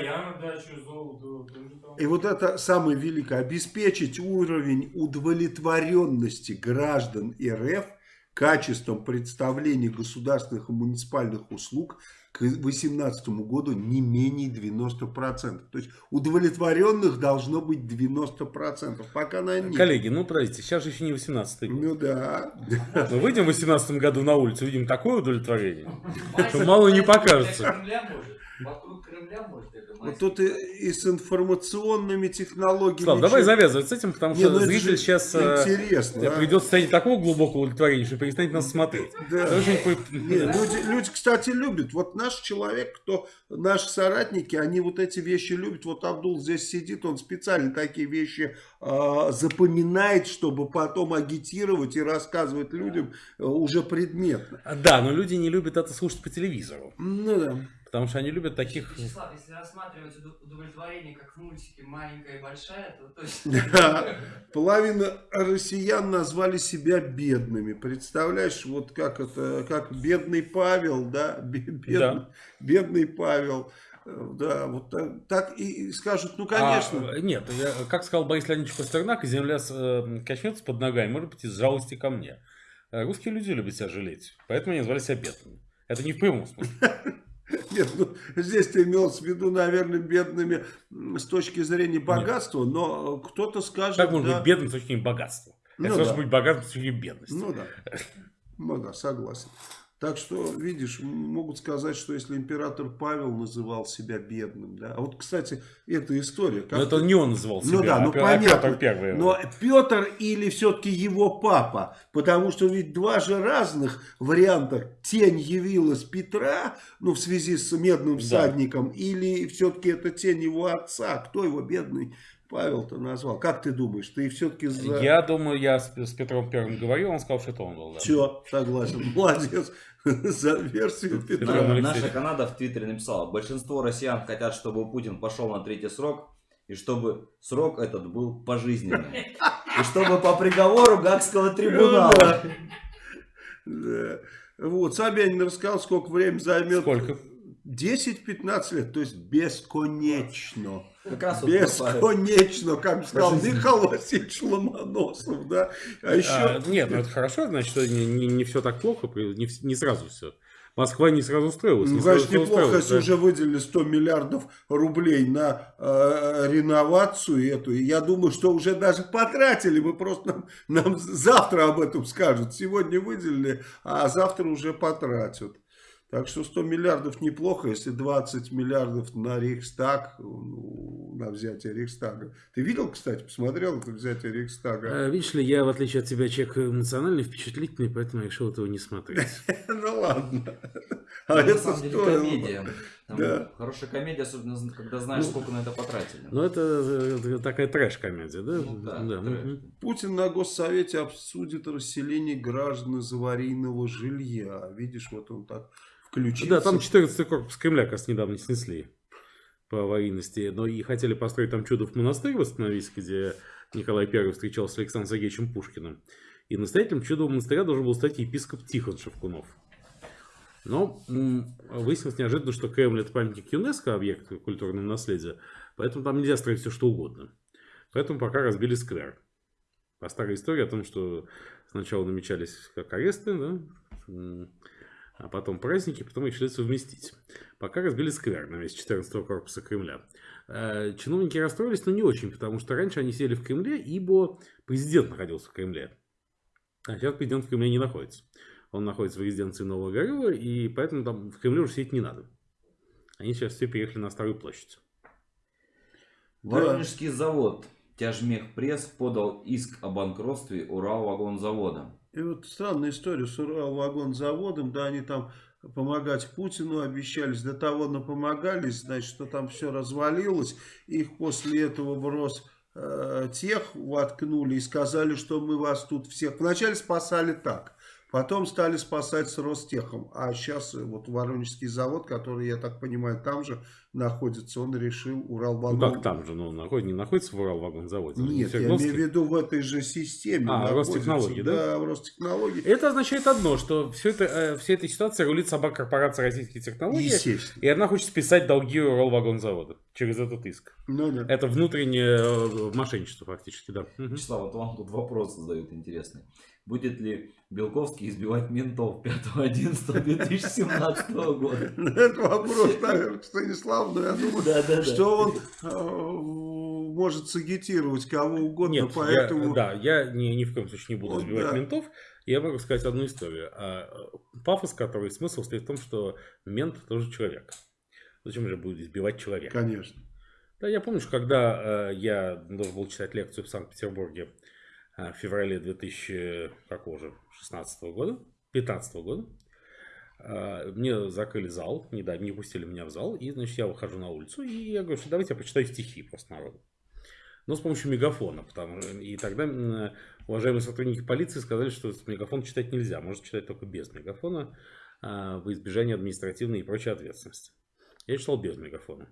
[SPEAKER 1] И вот это самое великое. Обеспечить уровень удовлетворенности граждан РФ качеством представления государственных и муниципальных услуг к 2018 году не менее 90%. То есть удовлетворенных должно быть 90%. Пока на них.
[SPEAKER 3] Коллеги, ну подождите, сейчас же еще не 18 год.
[SPEAKER 1] Ну да.
[SPEAKER 3] Мы выйдем в 18 году на улицу, видим такое удовлетворение.
[SPEAKER 5] Майский
[SPEAKER 3] мало не покажется.
[SPEAKER 5] Для Кремля может. Вокруг Кремля может это
[SPEAKER 1] Вот
[SPEAKER 5] майский
[SPEAKER 1] тут и, и с информационными технологиями.
[SPEAKER 3] Слав, давай завязывать с этим, потому
[SPEAKER 1] Не,
[SPEAKER 3] что
[SPEAKER 1] ну это
[SPEAKER 3] зритель сейчас
[SPEAKER 1] интересно, а.
[SPEAKER 3] придет в состояние такого глубокого удовлетворения, что перестанет нас смотреть.
[SPEAKER 1] Да. Не, люди, люди, кстати, любят. Вот наш человек, кто наши соратники, они вот эти вещи любят. Вот Абдул здесь сидит, он специально такие вещи а, запоминает, чтобы потом агитировать и рассказывать людям а, уже предметно.
[SPEAKER 3] Да, но люди не любят это слушать по телевизору.
[SPEAKER 1] Ну да.
[SPEAKER 3] Потому что они любят таких...
[SPEAKER 7] Вячеслав, если рассматривать уд- удовлетворение как в мультике маленькая и большая, то точно.
[SPEAKER 1] Да. Половина россиян назвали себя бедными. Представляешь, вот как это, как бедный Павел, да, Бе- бедный,
[SPEAKER 3] Да.
[SPEAKER 1] бедный Павел. Э, Да, вот так, так и скажут, ну конечно.
[SPEAKER 3] А, нет, я- как сказал Борис Леонидович Пастернак, земля с- э, качнется под ногами, может быть, из жалости ко мне. Э, Русские люди любят себя жалеть, поэтому они назвали себя бедными. Это не в прямом смысле.
[SPEAKER 1] Нет, ну, здесь ты имелось в виду, наверное, бедными с точки зрения богатства, но э, кто-то скажет...
[SPEAKER 3] Как можно
[SPEAKER 1] да,
[SPEAKER 3] быть бедным с точки зрения богатства?
[SPEAKER 1] Ну
[SPEAKER 3] Это
[SPEAKER 1] да.
[SPEAKER 3] быть богатым с точки зрения бедности.
[SPEAKER 1] Ну да, ну да, согласен. Так что, видишь, могут сказать, что если император Павел называл себя бедным, да. А вот, кстати, эта история. как
[SPEAKER 3] Но это не он называл себя,
[SPEAKER 1] Ну да, ну
[SPEAKER 3] а Пе- а
[SPEAKER 1] понятно.
[SPEAKER 3] Петр Первый.
[SPEAKER 1] Но Петр или все-таки его папа? Потому что ведь два же разных варианта. Тень явилась Петра, ну в связи с медным
[SPEAKER 3] Да.
[SPEAKER 1] всадником, или все-таки это тень его отца? Кто его бедный Павел-то назвал? Как ты думаешь? Ты все-таки за...
[SPEAKER 3] Я думаю, я с, с Петром Первым говорил, он сказал, что это он был. да.
[SPEAKER 1] Все, согласен. Молодец. За версию Петра.
[SPEAKER 2] Наша Канада в Твиттере написала, большинство россиян хотят, чтобы Путин пошел на третий срок, и чтобы срок этот был пожизненным. И чтобы по приговору Гагского трибунала.
[SPEAKER 1] Да. Вот, Собянин рассказал, сколько времени займет.
[SPEAKER 3] Сколько?
[SPEAKER 1] 10-15 лет, то есть бесконечно.
[SPEAKER 2] Как раз.
[SPEAKER 1] Бесконечно, как сказал Михаил Васильевич Ломоносов, да. А еще...
[SPEAKER 3] А, нет, ну это хорошо, значит, что не, все так плохо, не, не сразу все. Москва не сразу строилась.
[SPEAKER 1] Ну,
[SPEAKER 3] не сразу
[SPEAKER 1] конечно,
[SPEAKER 3] всё
[SPEAKER 1] неплохо,
[SPEAKER 3] устроилось,
[SPEAKER 1] если
[SPEAKER 3] да.
[SPEAKER 1] уже выделили 100 миллиардов рублей на э, реновацию эту. И я думаю, что уже даже потратили. Мы просто нам, нам завтра об этом скажут. Сегодня выделили, а завтра уже потратят. Так что 100 миллиардов неплохо, если 20 миллиардов на Рейхстаг, ну, на взятие Рейхстага. Ты видел, кстати, посмотрел это взятие Рейхстага?
[SPEAKER 3] А, видишь ли, я, в отличие от тебя, человек эмоциональный, впечатлительный, поэтому я решил этого не смотреть.
[SPEAKER 1] Ну ладно.
[SPEAKER 2] Ну,
[SPEAKER 1] А это
[SPEAKER 2] комедия. Хорошая комедия, особенно когда знаешь,
[SPEAKER 3] Ну,
[SPEAKER 2] сколько на это потратили.
[SPEAKER 3] Но это такая трэш-комедия, да?
[SPEAKER 2] Ну.
[SPEAKER 1] Путин на Госсовете обсудит расселение граждан из аварийного жилья. Видишь, вот он так включился.
[SPEAKER 3] Да, там 14 корпус Кремля, как недавно снесли по аварийности. Но и хотели построить там чудов монастырь восстановить, где Николай I встречался с Александром Сергеевичем Пушкиным. И настоятелем чудового монастыря должен был стать епископ Тихон Шевкунов. Но выяснилось неожиданно, что Кремль это памятник ЮНЕСКО, объект культурного наследия, поэтому там нельзя строить все что угодно. Поэтому пока разбили сквер. По старой истории о том, что сначала намечались как аресты, да, а потом праздники, потом решили совместить. Пока разбили сквер на месте 14 корпуса Кремля. Э, Чиновники расстроились, но не очень, потому что раньше они сели в Кремле, ибо президент находился в Кремле. А сейчас президент в Кремле не находится. Он находится в резиденции Нового Горюва, и поэтому там в Кремле уже сидеть не надо. Они сейчас все переехали на Старую площадь.
[SPEAKER 2] Воронежский завод Тяжмех Пресс подал иск о банкротстве Уралвагонзавода.
[SPEAKER 1] И вот странная история с Уралвагонзаводом, да, они там помогать Путину обещались, до того напомогались, значит, что там все развалилось, их после этого в Рос э, тех воткнули и сказали, что мы вас тут всех... Вначале спасали так, потом стали спасать с Ростехом, а сейчас вот Воронежский завод, который, я так понимаю, там же находится, он решил
[SPEAKER 3] Ну
[SPEAKER 1] Уралвагон...
[SPEAKER 3] как там же, ну, находится, не находится в Уралвагонзаводе? он
[SPEAKER 1] Нет, я имею в виду в этой же системе.
[SPEAKER 3] А. Ростехнологии, да?
[SPEAKER 1] Да, в Ростехнологии.
[SPEAKER 3] Это означает одно, что все это, э, вся эта ситуация рулит сама корпорация российских технологий.
[SPEAKER 1] Естественно.
[SPEAKER 3] И она хочет списать долги Уралвагонзавода через этот иск.
[SPEAKER 1] Ну, да.
[SPEAKER 3] Это внутреннее э, мошенничество фактически, да.
[SPEAKER 2] Вячеслав, вот вам тут вопрос задают интересный. Будет ли Белковский избивать ментов 5.11.2017 года?
[SPEAKER 1] Ну, Это вопрос, наверное, к Станиславу, но я думаю, что он э, может сагитировать кого угодно,
[SPEAKER 3] Нет,
[SPEAKER 1] поэтому...
[SPEAKER 3] я, да, я ни, ни в коем случае не буду
[SPEAKER 1] Вот
[SPEAKER 3] сбивать
[SPEAKER 1] да.
[SPEAKER 3] ментов. Я могу сказать одну историю. А, пафос, который смысл стоит в том, что мент тоже человек. Зачем же будет избивать человека?
[SPEAKER 1] Конечно.
[SPEAKER 3] Да, я помню, что когда э, я должен был читать лекцию в Санкт-Петербурге в феврале 2016 года, 15 года, э, мне закрыли зал, не, да, не пустили меня в зал, и, значит, я выхожу на улицу, и я говорю, что давайте я почитаю стихи просто народу. Но с помощью мегафона, потому и тогда уважаемые сотрудники полиции сказали, что с мегафона читать нельзя, можно читать только без мегафона, э, в избежание административной и прочей ответственности. Я читал без мегафона.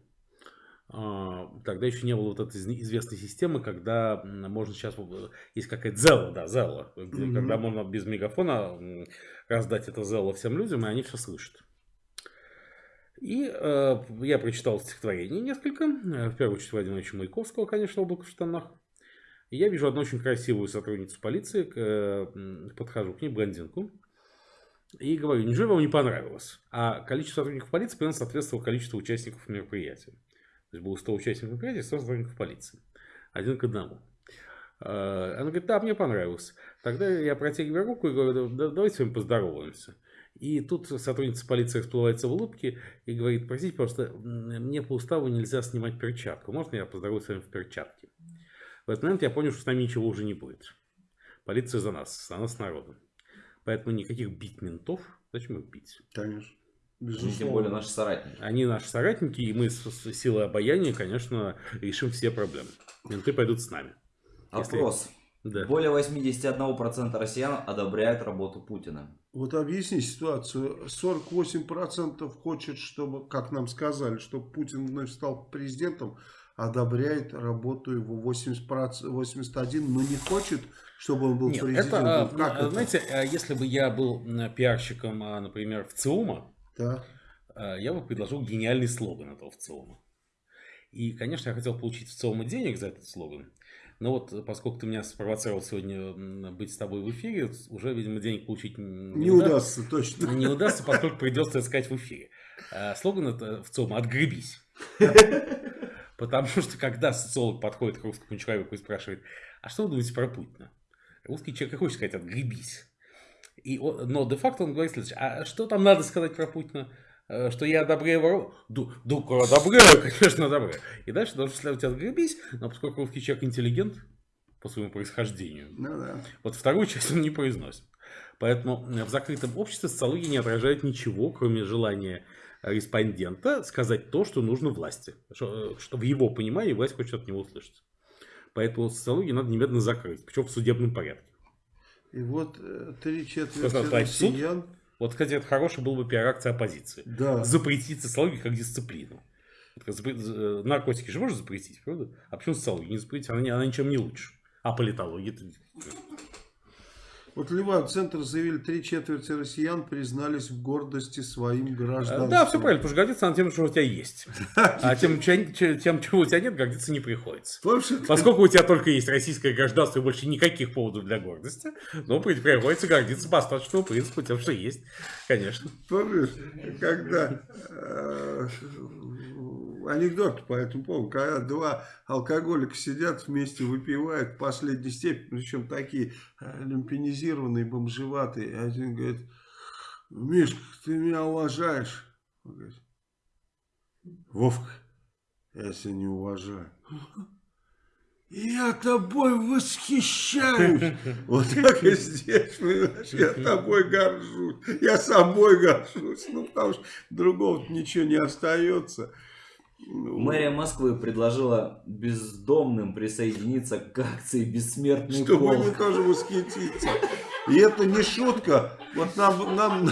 [SPEAKER 3] А, Тогда еще не было вот этой известной системы, когда можно сейчас э, есть какая-то Зелла, да, Зелла, где-
[SPEAKER 1] Мгм.
[SPEAKER 3] когда можно без мегафона раздать это Зелла всем людям, и они все слышат. И э, я прочитал стихотворение несколько, э, в первую очередь Владимира Маяковского, конечно, «Облако в штанах». И я вижу одну очень красивую сотрудницу полиции, к, э, подхожу к ней, блондинку, и говорю, неужели вам не понравилось? А количество сотрудников полиции примерно соответствовало количеству участников мероприятия. То есть было 100 участников мероприятия, 100 сотрудников полиции. Один к одному. Э, Она говорит, да, мне понравилось. Тогда я протягиваю руку и говорю, да, давайте с вами поздороваемся. И тут сотрудница полиции расплывается в улыбке и говорит, простите, просто мне по уставу нельзя снимать перчатку. Можно я поздороваюсь с вами в перчатке? В этот момент я понял, что с нами ничего уже не будет. Полиция за нас, за нас народом. Поэтому никаких бить ментов. Зачем их бить?
[SPEAKER 1] Конечно.
[SPEAKER 2] Ну, Тем
[SPEAKER 1] Безусловно.
[SPEAKER 2] более наши соратники.
[SPEAKER 3] Они наши соратники, и мы с, силой обаяния, конечно, решим все проблемы. Менты пойдут с нами. Если-
[SPEAKER 2] Опрос.
[SPEAKER 3] Да.
[SPEAKER 2] Более 81% россиян одобряют работу Путина.
[SPEAKER 1] Вот объясни ситуацию. 48% хочет, чтобы, как нам сказали, чтобы Путин вновь стал президентом, одобряет работу его 80%, 81%, но не хочет, чтобы он был
[SPEAKER 3] Нет,
[SPEAKER 1] президентом.
[SPEAKER 3] это, а,
[SPEAKER 1] как
[SPEAKER 3] а,
[SPEAKER 1] это?
[SPEAKER 3] знаете, а, если бы я был пиарщиком, а, например, в ЦИУМа,
[SPEAKER 1] Да.
[SPEAKER 3] а, я бы предложил гениальный слоган этого ВЦИУМа. И, конечно, я хотел получить в ЦИУМа денег за этот слоган. Но вот э, поскольку ты меня спровоцировал сегодня быть с тобой в эфире, уже, видимо, денег получить н-
[SPEAKER 1] Не
[SPEAKER 3] уда-
[SPEAKER 1] удастся, точно.
[SPEAKER 3] Не удастся, поскольку придется это сказать в эфире. А, Слоган это в ЦИУМа «Отгребись». Потому что когда социолог подходит к русскому человеку и спрашивает, а что вы думаете про Путина? Русский человек и хочет сказать «отгребись». И, он- но де-факто он говорит следующее. А что там надо сказать про Путина? Э, Что я одобряю воров? Ду, ду, одобряю, конечно, одобряю. И дальше должен следовать отгребись, но поскольку русский человек интеллигент по своему происхождению,
[SPEAKER 1] Ну да.
[SPEAKER 3] вот вторую часть он не произносит. Поэтому э, в закрытом обществе социология не отражает ничего, кроме желания респондента сказать то, что нужно власти. Что, э, что в его понимании власть хочет от него услышать. Поэтому социологию надо немедленно закрыть, причем в судебном порядке.
[SPEAKER 1] И вот э, три четверти россиян.
[SPEAKER 3] Вот, кстати, это хорошая была бы пиар-акция оппозиции.
[SPEAKER 1] Да.
[SPEAKER 3] Запретить социологию как дисциплину. Запре- э, Наркотики же можно запретить, правда? А почему социологию не запретить? Она, она ничем не лучше. А политология
[SPEAKER 1] Вот Ливан Центр заявили, три четверти россиян признались в гордости своим гражданством.
[SPEAKER 3] Да, все правильно, потому что гордиться надо тем, что у тебя есть. А тем, тем, чего у тебя нет, гордиться не приходится. Поскольку у тебя только есть российское гражданство и больше никаких поводов для гордости, ну, при- приходится гордиться по остаточному принципу тем, что есть, конечно.
[SPEAKER 1] помнишь, когда э, анекдот по этому поводу, когда два алкоголика сидят вместе, выпивают в последней степени, причем такие э, люмпинизированные, бомжеватые, один говорит, Мишка, ты меня уважаешь? Он говорит, Вовка, я тебя не уважаю. Я тобой восхищаюсь. Вот так и здесь, понимаешь, я тобой горжусь. Я собой горжусь. Ну, потому что другого ничего не остается.
[SPEAKER 2] Мэрия Москвы предложила бездомным присоединиться к акции «Бессмертный
[SPEAKER 1] Чтобы
[SPEAKER 2] полк».
[SPEAKER 1] они тоже восхититься. И это не шутка. Вот нам, нам,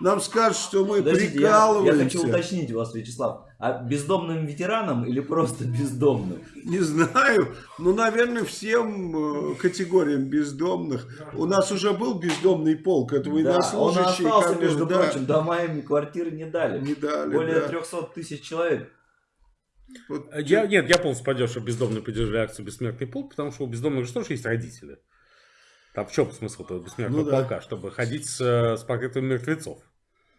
[SPEAKER 1] нам скажут, что мы
[SPEAKER 2] Подождите, я, я
[SPEAKER 1] прикалываемся.
[SPEAKER 2] хочу уточнить вас, Вячеслав. А бездомным ветеранам или просто бездомным?
[SPEAKER 1] Не знаю, ну, наверное, всем э, категориям бездомных. У нас уже был бездомный полк, это
[SPEAKER 2] Да, он
[SPEAKER 1] военнослужащие,
[SPEAKER 2] остался, между
[SPEAKER 1] да,
[SPEAKER 2] прочим, дома им квартиры не дали.
[SPEAKER 1] не дали.
[SPEAKER 2] Более
[SPEAKER 1] да.
[SPEAKER 2] 300 тысяч человек.
[SPEAKER 1] Вот
[SPEAKER 3] Я, нет, я полностью поддерживаю, что бездомные поддержали акцию «Бессмертный полк», потому что у бездомных же тоже есть родители. Там в чем смысл этого бессмертного
[SPEAKER 1] Ну да.
[SPEAKER 3] полка? Чтобы ходить с, э, с портретами мертвецов.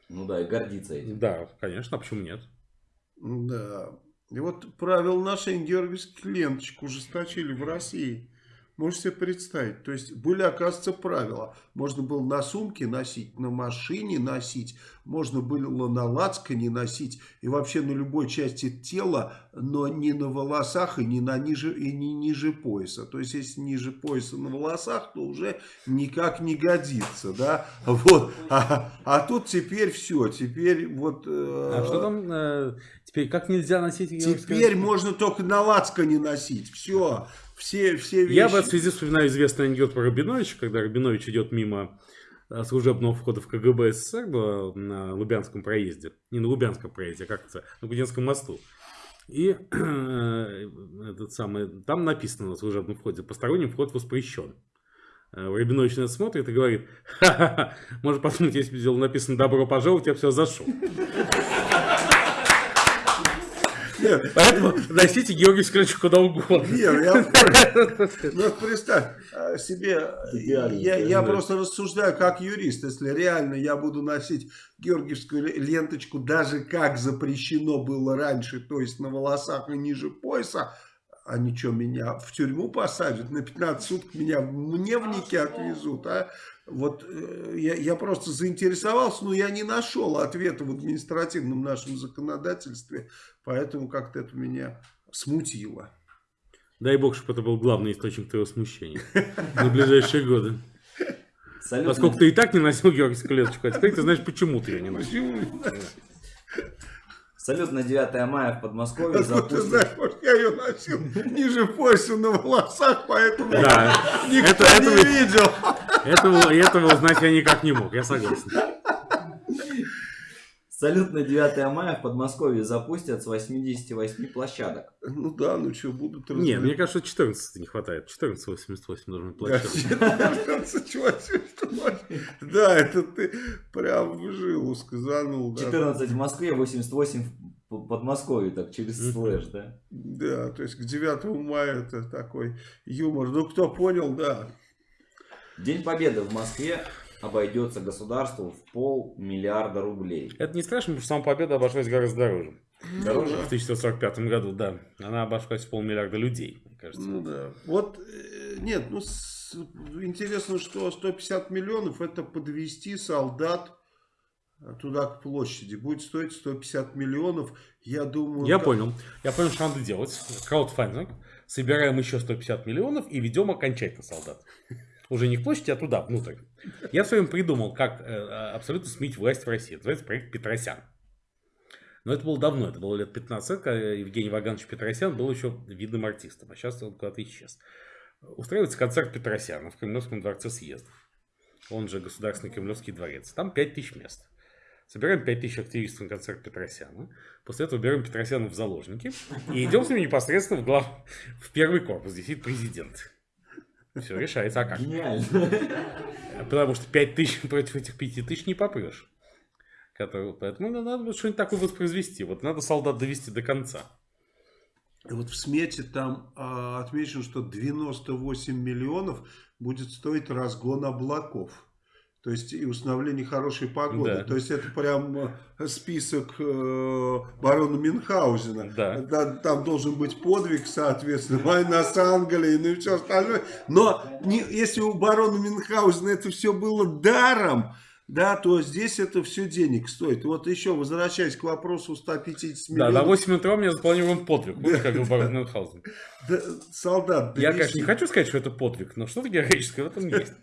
[SPEAKER 2] Ну да, и гордиться этим.
[SPEAKER 3] Да, конечно, а почему нет?
[SPEAKER 1] Да. И вот правила ношения георгиевских ленточек ужесточили в России. Можете себе представить. То есть были, оказывается, правила. Можно было на сумке носить, на машине носить, можно было на лацкане носить и вообще на любой части тела, но не на волосах и не, на ниже, и не ниже пояса. То есть если ниже пояса на волосах, то уже никак не годится. Да? Вот. А, а тут теперь все. Теперь вот... э,
[SPEAKER 3] А что там э, теперь? Как нельзя носить
[SPEAKER 1] Теперь можно только на лацкане носить. Все. Все, все вещи.
[SPEAKER 3] Я в этой связи вспоминаю известный анекдот про Рабиновича, когда Рабинович идет мимо э, служебного входа в КГБ СССР было на Лубянском проезде. Не на Лубянском проезде, а как это? На Гуденском мосту. И э, этот самый, там написано на служебном входе, посторонним вход воспрещен. Э, Рабинович на это смотрит и говорит, ха-ха-ха, может подумать, если бы написано «добро пожаловать», я бы все зашел.
[SPEAKER 1] Нет,
[SPEAKER 3] Поэтому носите Георгиевский ключ куда угодно.
[SPEAKER 1] нет, я. Ну, представь а, себе, я, я просто рассуждаю как юрист, если реально я буду носить георгиевскую ле- ленточку, даже как запрещено было раньше, то есть на волосах и ниже пояса, а ничего, меня в тюрьму посадят, на 15 суток меня в мневнике отвезут, а? Вот э, я, я просто заинтересовался, но я не нашел ответа в административном нашем законодательстве, поэтому как-то это меня смутило.
[SPEAKER 3] Дай бог, чтобы это был главный источник твоего смущения на ближайшие годы. Поскольку ты и так не носил георгиевскую клеточку, а теперь ты знаешь, почему ты ее не носил.
[SPEAKER 2] Салют на 9 мая в Подмосковье
[SPEAKER 1] Откуда ты знаешь, может, я ее носил ниже пояса на волосах, поэтому
[SPEAKER 3] Да,
[SPEAKER 1] никто
[SPEAKER 3] это-
[SPEAKER 1] не
[SPEAKER 3] это-
[SPEAKER 1] видел.
[SPEAKER 3] этого, этого узнать я никак не мог, я согласен.
[SPEAKER 2] Салют на 9 мая в Подмосковье запустят с 88 площадок.
[SPEAKER 1] Ну да, ну что, будут
[SPEAKER 3] Не, мне кажется, 14 не хватает. 14,88 должен быть площадка.
[SPEAKER 1] Да, это ты прям в жилу сказанул. да.
[SPEAKER 2] 14 в Москве, 88 в Подмосковье, так через слэш, да?
[SPEAKER 1] Да, то есть к 9 мая это такой юмор. Ну, кто понял, да.
[SPEAKER 2] День Победы в Москве обойдется государству в полмиллиарда рублей.
[SPEAKER 3] Это не страшно, потому что сама победа обошлась гораздо дороже.
[SPEAKER 2] Дороже?
[SPEAKER 3] В 1945 году, да. Она обошлась в полмиллиарда людей, мне кажется.
[SPEAKER 1] Ну да. Вот, э, нет, ну с- интересно, что 150 миллионов это подвести солдат туда к площади. Будет стоить 150 миллионов. Я думаю...
[SPEAKER 3] Я
[SPEAKER 1] да-
[SPEAKER 3] понял. Я понял, что надо делать. Краудфандинг. Собираем еще 150 миллионов и ведем окончательно солдат. Уже не к площади, а туда, внутрь. Я в своем придумал, как э, абсолютно сменить власть в России. Это называется проект Петросян. Но это было давно, это было лет 15, когда Евгений Ваганович Петросян был еще видным артистом, а сейчас он куда-то исчез. Устраивается концерт Петросяна в Кремлевском дворце съездов. Он же Государственный Кремлевский дворец. Там 5000 мест. Собираем 5000 активистов на концерт Петросяна. После этого берем Петросяна в заложники и идем с ними непосредственно в, глав... в первый корпус. Здесь сидит президент. Все решается, а как?
[SPEAKER 2] Гениально.
[SPEAKER 3] Потому что 5 тысяч против этих 5 тысяч не попрешь. Которые- Поэтому надо вот что-нибудь такое воспроизвести. Вот надо солдат довести до конца.
[SPEAKER 1] И Вот в смете там а, отмечено, что 98 миллионов будет стоить разгон облаков. То есть и установление хорошей погоды.
[SPEAKER 3] Да.
[SPEAKER 1] То есть это прям э, список э, барона Мюнхгаузена.
[SPEAKER 3] Да.
[SPEAKER 1] Да, Там должен быть подвиг, соответственно, война с Англией, ну и все остальное. Но не- если у барона Мюнхгаузена это все было даром, да, то здесь это все денег стоит. Вот еще, возвращаясь к вопросу 150
[SPEAKER 3] Да,
[SPEAKER 1] миллионов.
[SPEAKER 3] на 8 утра у меня запланирован подвиг. Вот как говорил барон Мюнхгаузен.
[SPEAKER 1] Да, солдат,
[SPEAKER 3] Я, конечно, не хочу сказать, что это подвиг, но что-то героическое в этом есть.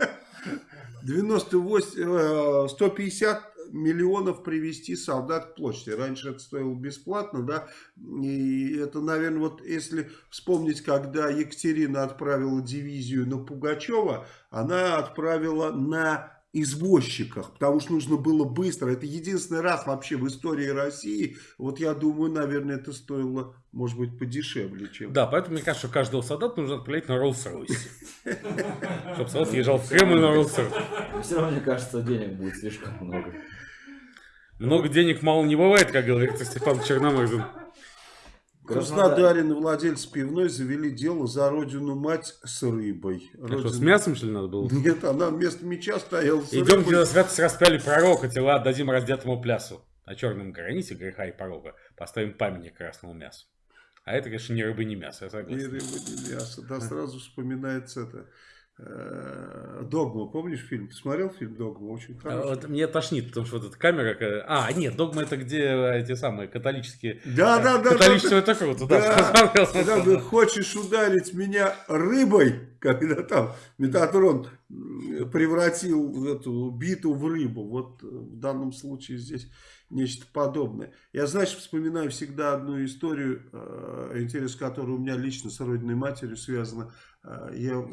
[SPEAKER 1] 98, э, 150 миллионов привести солдат к площади. Раньше это стоило бесплатно, да, и это, наверное, вот если вспомнить, когда Екатерина отправила дивизию на Пугачева, она отправила на извозчиках, потому что нужно было быстро. Это единственный раз вообще в истории России, вот я думаю, наверное, это стоило, может быть, подешевле, чем...
[SPEAKER 3] Да, поэтому мне кажется, что каждого солдата нужно отправлять на Роллс-Ройсе. Чтобы солдат езжал в Кремль на Роллс-Ройсе.
[SPEAKER 2] Все равно, мне кажется, денег будет слишком много.
[SPEAKER 3] Много денег мало не бывает, как говорит Степан Черномырдин.
[SPEAKER 1] В Краснодаре на владельца пивной завели дело за родину мать с рыбой.
[SPEAKER 3] А что, с
[SPEAKER 1] Родина-
[SPEAKER 3] мясом, что ли, надо было?
[SPEAKER 1] Нет, она вместо меча стояла с
[SPEAKER 3] Идем,
[SPEAKER 1] рыбой.
[SPEAKER 3] где на святость распяли пророка, тела отдадим раздетому плясу. На черном граните греха и порога поставим памятник красному мясу. А это, конечно, ни рыба, ни мясо, я согласен.
[SPEAKER 1] рыба, ни мясо. Да, сразу вспоминается это. Э, Догма, помнишь фильм? Ты смотрел фильм Догма? Очень
[SPEAKER 3] А
[SPEAKER 1] хороший.
[SPEAKER 3] вот мне тошнит, потому что вот эта камера... ка- А, нет, догма это где эти самые католические...
[SPEAKER 1] Да, да, да.
[SPEAKER 3] Католичество это круто, да.
[SPEAKER 1] Да, когда ты хочешь ударить меня рыбой, когда там Метатрон превратил эту биту в рыбу. Вот э, в данном случае здесь нечто подобное. Я, знаешь, вспоминаю всегда одну историю, э, интерес которой у меня лично с родиной матерью связана. Э, Я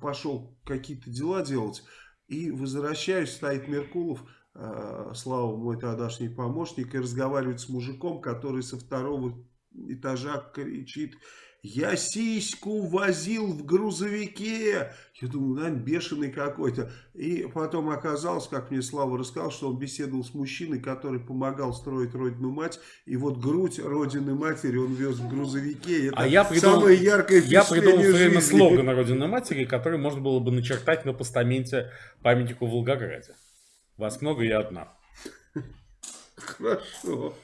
[SPEAKER 1] пошел какие-то дела делать и возвращаюсь, стоит Меркулов, э, Слава мой тогдашний помощник, и разговаривает с мужиком, который со второго этажа кричит, я сиську возил в грузовике. Я думаю, наверное, бешеный какой-то. И потом оказалось, как мне Слава рассказал, что он беседовал с мужчиной, который помогал строить родину мать. И вот грудь родины матери он вез в грузовике. Это
[SPEAKER 3] А я придумал-
[SPEAKER 1] самое яркое
[SPEAKER 3] Я придумал время
[SPEAKER 1] жизни.
[SPEAKER 3] слоган Родины Матери, который можно было бы начертать на постаменте памятнику в Волгограде. Вас много, я одна.
[SPEAKER 1] Хорошо.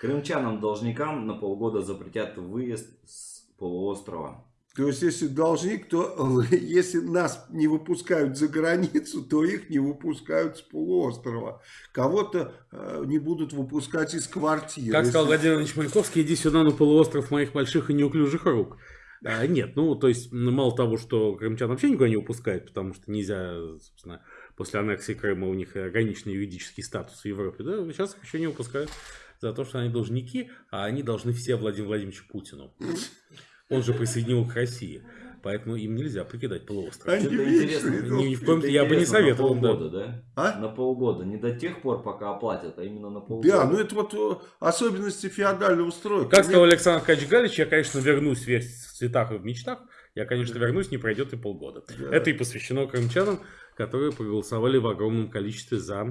[SPEAKER 2] Крымчанам-должникам на полгода запретят выезд с полуострова.
[SPEAKER 1] То есть, если должник, то если нас не выпускают за границу, то их не выпускают с полуострова. Кого-то э, не будут выпускать из квартиры.
[SPEAKER 3] Как сказал
[SPEAKER 1] Если-
[SPEAKER 3] Владимир Ильич Маяковский, иди сюда на полуостров моих больших и неуклюжих рук. А, нет, ну, то есть, мало того, что крымчан вообще никуда не выпускают, потому что нельзя, собственно, после аннексии Крыма у них ограниченный юридический статус в Европе, да, сейчас их еще не выпускают за то, что они должники, а они должны все Владимиру Владимировичу Путину. Он же присоединил к России, поэтому им нельзя покидать полуостров.
[SPEAKER 1] Они вечно
[SPEAKER 2] интересно.
[SPEAKER 3] Ни в коем
[SPEAKER 2] Это
[SPEAKER 3] я бы не советовал.
[SPEAKER 2] На
[SPEAKER 3] да.
[SPEAKER 2] полгода, да?
[SPEAKER 1] А?
[SPEAKER 2] На полгода. Не до тех пор, пока оплатят, а именно на полгода.
[SPEAKER 1] Да, ну это вот э, особенности феодального строя.
[SPEAKER 3] Как сказал Александр Ткач Галич, я, конечно, вернусь весь в цветах и в мечтах. Я, конечно, вернусь, не пройдет и полгода.
[SPEAKER 1] Да.
[SPEAKER 3] Это и посвящено крымчанам, которые проголосовали в огромном количестве за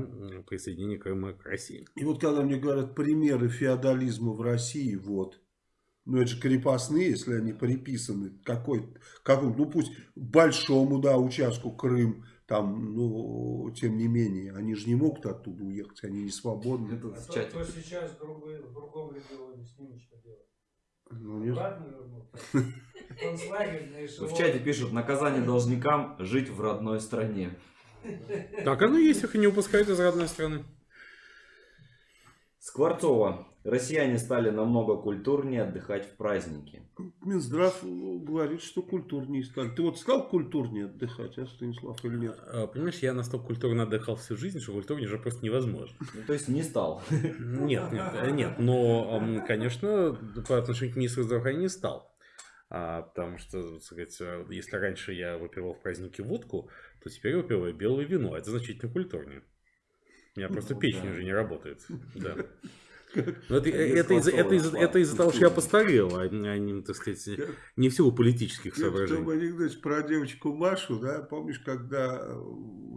[SPEAKER 3] присоединение Крыма к России.
[SPEAKER 1] И вот когда мне говорят примеры феодализма в России, вот. Ну это же крепостные, если они приписаны какой какому, ну пусть большому, да, участку Крым, там, ну, тем не менее, они же не могут оттуда уехать, они не свободны.
[SPEAKER 6] А
[SPEAKER 2] в
[SPEAKER 6] то,
[SPEAKER 2] чате.
[SPEAKER 6] кто сейчас в, другой, в другом регионе, с ними что делать?
[SPEAKER 1] Ну, не-
[SPEAKER 6] Обратно вернуться? Концлагерь на эшелоне.
[SPEAKER 2] В чате пишут, наказание должникам жить в родной стране.
[SPEAKER 3] Так оно есть, их и не упускают из родной страны.
[SPEAKER 2] Скворцова. Россияне стали намного культурнее отдыхать в праздники.
[SPEAKER 1] Минздрав говорит, что культурнее стали. Ты вот стал культурнее отдыхать, а, Станислав, или нет?
[SPEAKER 3] А, Понимаешь, я настолько культурно отдыхал всю жизнь, что культурнее уже просто невозможно.
[SPEAKER 2] Ну, то есть не стал.
[SPEAKER 3] Нет, нет, э, нет. Но, конечно, по отношению к министру здравоохранения не стал. А, потому что, так сказать, э, если раньше я выпивал в празднике водку, то теперь выпиваю белое вино. Это значительно культурнее. У меня просто
[SPEAKER 2] Ну,
[SPEAKER 3] печень
[SPEAKER 2] да.
[SPEAKER 3] уже не работает. Да. Но это, из-за
[SPEAKER 2] Скворцова
[SPEAKER 3] это из- это из-за того, что я постарел, а не, а не, так сказать, не в силу политических соображений.
[SPEAKER 1] анекдоте про девочку Машу, да, помнишь, когда э,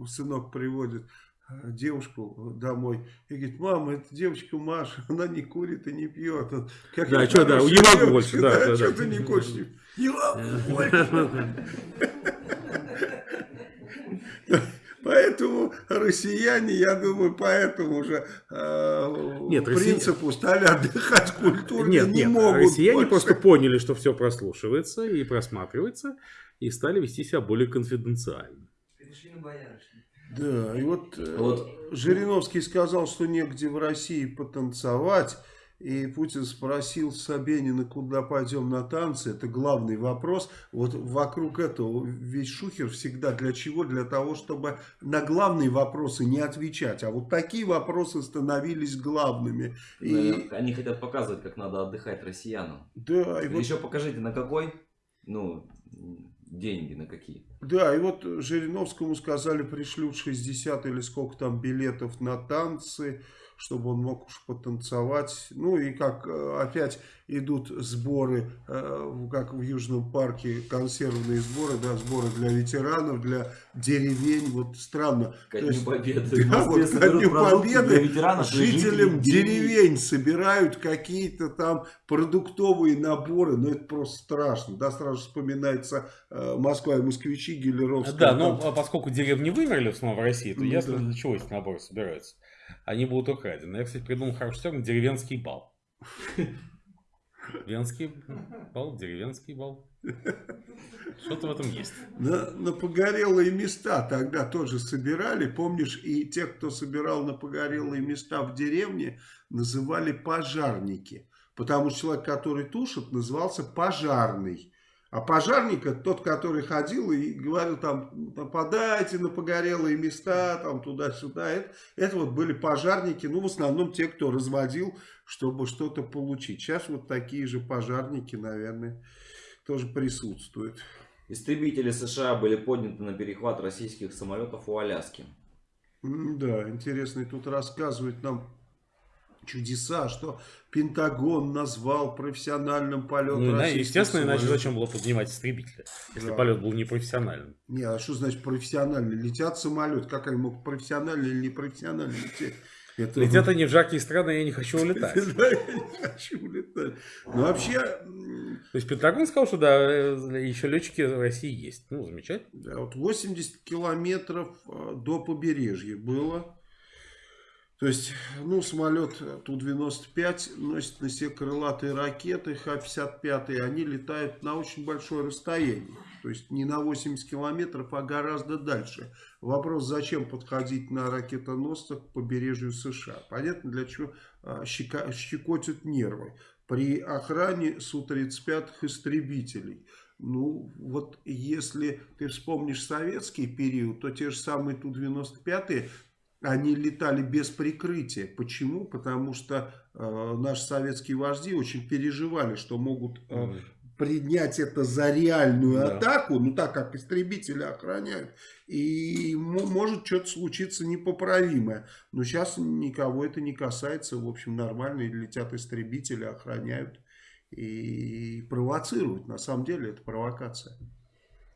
[SPEAKER 1] сынок приводит э, девушку домой и говорит, мама, это девочка Маша, она не курит и не пьет. Какая
[SPEAKER 3] Да, чё, да,
[SPEAKER 1] хорошая
[SPEAKER 3] не могу
[SPEAKER 1] девочка,
[SPEAKER 3] больше, да, да, да.
[SPEAKER 1] ты не куришь? Не могу больше. Поэтому россияне, я думаю, поэтому уже э,
[SPEAKER 3] Нет,
[SPEAKER 1] по
[SPEAKER 3] россия-
[SPEAKER 1] принципу стали отдыхать культурно,
[SPEAKER 3] Нет,
[SPEAKER 1] не
[SPEAKER 3] нет,
[SPEAKER 1] могут
[SPEAKER 3] россияне
[SPEAKER 1] больше.
[SPEAKER 3] просто поняли, что все прослушивается и просматривается, и стали вести себя более конфиденциально.
[SPEAKER 7] Перешли на боярышник.
[SPEAKER 1] Да, и вот, э,
[SPEAKER 2] Вот.
[SPEAKER 1] Жириновский сказал, что негде в России потанцевать. И Путин спросил Собянина, куда пойдем на танцы. Это главный вопрос. Вот вокруг этого весь шухер всегда для чего? Для того, чтобы на главные вопросы не отвечать. А вот такие вопросы становились главными. И,
[SPEAKER 2] Наверное, Они хотят показывать, как надо отдыхать россиянам.
[SPEAKER 1] да, и вот
[SPEAKER 2] Еще покажите, на какой, ну, деньги, на какие.
[SPEAKER 1] Да, и вот Жириновскому сказали, пришлют 60 или сколько там билетов на танцы, чтобы он мог уж потанцевать. Ну и как э, опять идут сборы, э, как в Южном парке, консервные сборы, да, сборы для ветеранов, для деревень. Вот странно.
[SPEAKER 2] Ко
[SPEAKER 1] То
[SPEAKER 2] Дню
[SPEAKER 1] есть,
[SPEAKER 2] Победы.
[SPEAKER 1] Да, вот ко Дню Победы
[SPEAKER 2] ветеранов
[SPEAKER 1] жителям
[SPEAKER 2] деревень.
[SPEAKER 1] деревень собирают какие-то там продуктовые наборы, ну это просто страшно, да, сразу вспоминается э, Москва и москвичи, Гелеровская.
[SPEAKER 3] Да, но а поскольку деревни вымерли в основном в России, то
[SPEAKER 1] Ну
[SPEAKER 3] ясно,
[SPEAKER 1] да.
[SPEAKER 3] для чего эти наборы собираются. Они будут украдены. Я, кстати, придумал хороший термин деревенский бал. Венский бал, деревенский бал. Что-то в этом есть.
[SPEAKER 1] На, на погорелые места тогда тоже собирали, помнишь, и те, кто собирал на погорелые места в деревне, называли пожарники. Потому что человек, который тушит, назывался пожарный. А пожарник это тот, который ходил и говорил там, нападайте на погорелые места, там туда-сюда. Это, это вот были пожарники, ну в основном те, кто разводил, чтобы что-то получить. Сейчас вот такие же пожарники, наверное, тоже присутствуют.
[SPEAKER 2] Истребители США были подняты на перехват российских самолетов у Аляски.
[SPEAKER 1] Да, интересно, и тут рассказывают нам чудеса, что Пентагон назвал профессиональным полет
[SPEAKER 3] Ну, естественно, иначе зачем было поднимать истребители, если
[SPEAKER 1] Да.
[SPEAKER 3] полет был непрофессиональным.
[SPEAKER 1] Не, а что значит профессионально? Летят самолет, как они могут профессионально или непрофессионально лететь? Это...
[SPEAKER 3] Это не в жаркие страны, я не хочу улетать.
[SPEAKER 1] Да, я не хочу улетать. Ну, вообще,
[SPEAKER 3] То есть Пентагон сказал, что да, э, еще летчики в России есть. Ну, замечательно.
[SPEAKER 1] да, вот 80 километров э, до побережья было. То есть, ну, самолет Ту-95 носит на себе крылатые ракеты Х-55, они летают на очень большое расстояние. То есть, не на 80 километров, а гораздо дальше. Вопрос, зачем подходить на ракетоносцах к побережью США? Понятно, для чего а, щекотят нервы. При охране Су-35 истребителей. Ну, вот если ты вспомнишь советский период, то те же самые Ту-95 они летали без прикрытия. Почему? Потому что э, наши советские вожди очень переживали, что могут э, принять это за реальную
[SPEAKER 3] Да.
[SPEAKER 1] атаку, ну так как истребители охраняют, и мо- может что-то случиться непоправимое. Но сейчас никого это не касается, в общем, нормально, летят истребители, охраняют и провоцируют. На самом деле это провокация.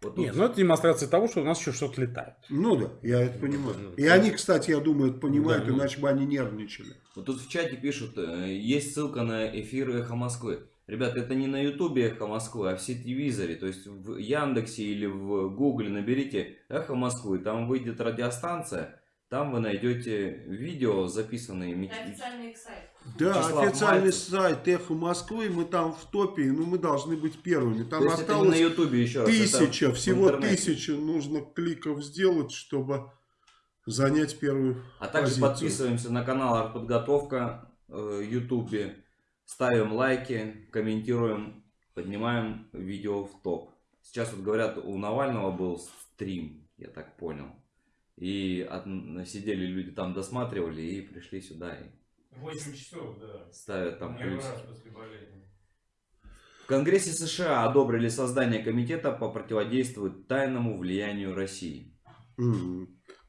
[SPEAKER 2] Вот
[SPEAKER 3] Нет, ну это демонстрация того, что у нас еще что-то летает.
[SPEAKER 1] Ну да, я это понимаю.
[SPEAKER 3] ну,
[SPEAKER 1] И они, кстати, я думаю, это понимают,
[SPEAKER 3] Да, ну.
[SPEAKER 1] иначе бы они нервничали.
[SPEAKER 2] Вот тут в чате пишут, э, есть ссылка на эфир «Эхо Москвы». Ребята, это не на ютубе Эхо Москвы, а в сетевизоре. То есть в Яндексе или в Гугле наберите Эхо Москвы, там выйдет радиостанция, там вы найдете видео, записанные...
[SPEAKER 7] Это официальный их сайт.
[SPEAKER 1] Да,
[SPEAKER 2] Вячеслав
[SPEAKER 1] официальный
[SPEAKER 2] Мальцев.
[SPEAKER 1] сайт Эхо Москвы, мы там в топе, ну мы должны быть первыми. Там
[SPEAKER 2] То не на
[SPEAKER 1] осталось
[SPEAKER 2] ютубе еще
[SPEAKER 1] тысяча, всего тысяча нужно кликов сделать, чтобы занять первую
[SPEAKER 2] А также
[SPEAKER 1] позицию.
[SPEAKER 2] подписываемся на канал Артподготовка в Ютубе, ставим лайки, комментируем, поднимаем видео в топ. Сейчас вот говорят, у Навального был стрим, я так понял. И от- сидели люди там, досматривали и пришли сюда и
[SPEAKER 4] 8 часов, да.
[SPEAKER 2] ставят там
[SPEAKER 4] Первый
[SPEAKER 2] плюсики.
[SPEAKER 4] раз после болезни.
[SPEAKER 2] В Конгрессе США одобрили создание комитета по противодействию тайному влиянию России.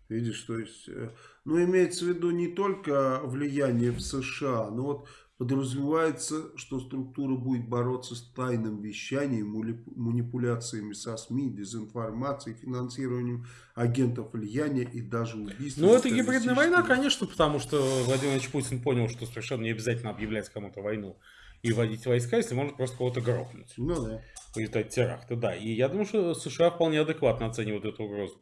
[SPEAKER 1] Видишь, то есть, э, ну, имеется в виду не только влияние в США, но вот подразумевается, что структура будет бороться с тайным вещанием, манипуляциями со СМИ, дезинформацией, финансированием агентов влияния и даже убийством.
[SPEAKER 3] Ну, это гибридная война, конечно, потому что Владимир Владимирович Путин понял, что совершенно не обязательно объявлять кому-то войну и вводить войска, если можно просто кого-то грохнуть.
[SPEAKER 1] Ну да.
[SPEAKER 3] в результате теракта, да. И я думаю, что США вполне адекватно оценивают эту угрозу.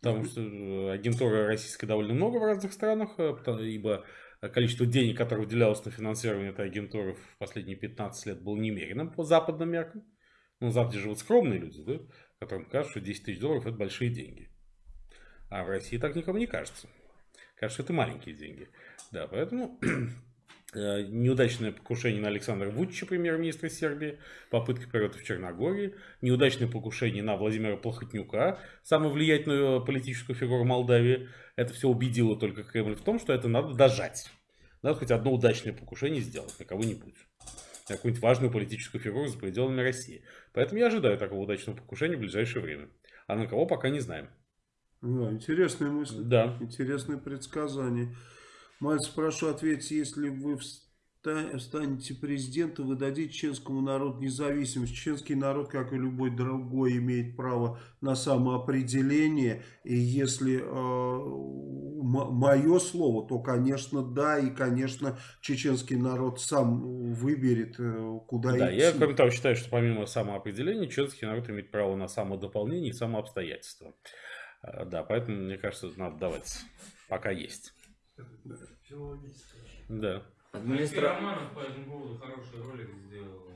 [SPEAKER 3] Потому что э, агентуры российской довольно много в разных странах, э, ибо количество денег, которое выделялось на финансирование этой агентуры в последние 15 лет было немеренным по западным меркам. Ну, Западе живут скромные люди, да, которым кажется, что 10 тысяч долларов это большие деньги. А в России так никому не кажется. Кажется, это маленькие деньги. Да, поэтому неудачное покушение на Александра Вучича, премьер-министра Сербии, попытка переворота в Черногории, неудачное покушение на Владимира Плохотнюка, самую влиятельную политическую фигуру Молдавии. Это все убедило только Кремль в том, что это надо дожать. Надо хоть одно удачное покушение сделать на кого-нибудь. На какую-нибудь важную политическую фигуру за пределами России. Поэтому я ожидаю такого удачного покушения в ближайшее время. А на кого пока не знаем.
[SPEAKER 1] Да, интересная мысль.
[SPEAKER 3] Да.
[SPEAKER 1] Интересные предсказания. Мальцев, прошу ответить, если вы станете президентом, вы дадите чеченскому народу независимость. Чеченский народ, как и любой другой, имеет право на самоопределение. И если мое слово, то, конечно, да. И, конечно, чеченский народ сам выберет, э, куда
[SPEAKER 3] Да,
[SPEAKER 1] идти.
[SPEAKER 3] я, кроме того, считаю, что помимо самоопределения, чеченский народ имеет право на самодополнение и самообстоятельства. А, Да, поэтому, мне кажется, надо давать, пока есть. Да.
[SPEAKER 2] Администра...
[SPEAKER 4] Романов по этому поводу хороший ролик сделал.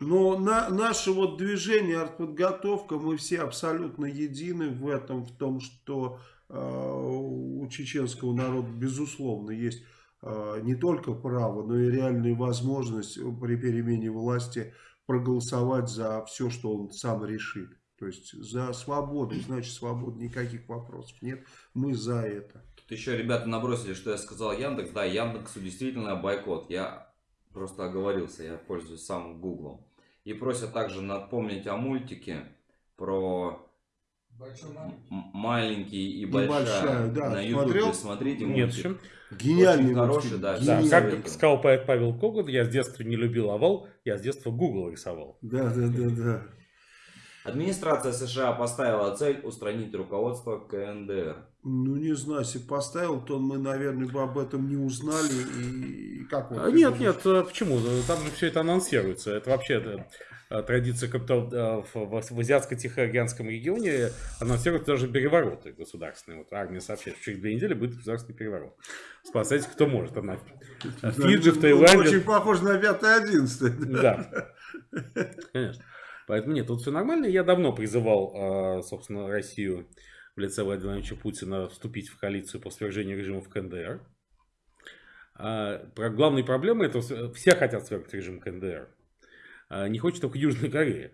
[SPEAKER 1] Но на, наше вот движение артподготовка, мы все абсолютно едины в этом, в том, что э, у чеченского народа, безусловно, есть э, не только право, но и реальная возможность при перемене власти проголосовать за все, что он сам решит. То есть за свободу, значит свобода, никаких вопросов нет. Мы за это.
[SPEAKER 2] Тут еще ребята набросили, что я сказал Яндекс. Да, Яндексу действительно бойкот. Я просто оговорился, я пользуюсь самым Гуглом. И просят также напомнить о мультике про
[SPEAKER 5] Большой маленький.
[SPEAKER 2] маленький и
[SPEAKER 1] большая,
[SPEAKER 2] большая.
[SPEAKER 1] да.
[SPEAKER 2] На
[SPEAKER 1] Смотрел?
[SPEAKER 2] ютубе смотрите
[SPEAKER 3] Нет,
[SPEAKER 2] мультик.
[SPEAKER 3] чем?
[SPEAKER 1] Гениальный
[SPEAKER 2] Очень хороший, да,
[SPEAKER 3] Да, как сказал поэт Павел Когут, я с детства не любил овал, я с детства Google рисовал.
[SPEAKER 1] Да, да, да, да.
[SPEAKER 2] Администрация США поставила цель устранить руководство КНДР.
[SPEAKER 1] Ну, не знаю, если поставил, то мы, наверное, бы об этом не узнали. И, и как вот
[SPEAKER 3] А, Нет,
[SPEAKER 1] думаешь?
[SPEAKER 3] нет, а почему? Там же все это анонсируется. Это вообще а, традиция а, в, в- Азиатско-Тихоокеанском регионе анонсируются даже перевороты государственные. Вот армия сообщает, что через две недели будет государственный переворот. Спасайте, кто может. Она Фиджи, в
[SPEAKER 1] Ну,
[SPEAKER 3] Таиланде.
[SPEAKER 1] Очень похоже на 5-11.
[SPEAKER 3] Да. Конечно. Поэтому нет, тут все нормально. Я давно призывал, собственно, Россию в лице Владимира Владимировича Путина вступить в коалицию по свержению режима в КНДР. А, про- Главной проблемой это все хотят свергнуть режим КНДР. А, Не хочет только Южная Корея.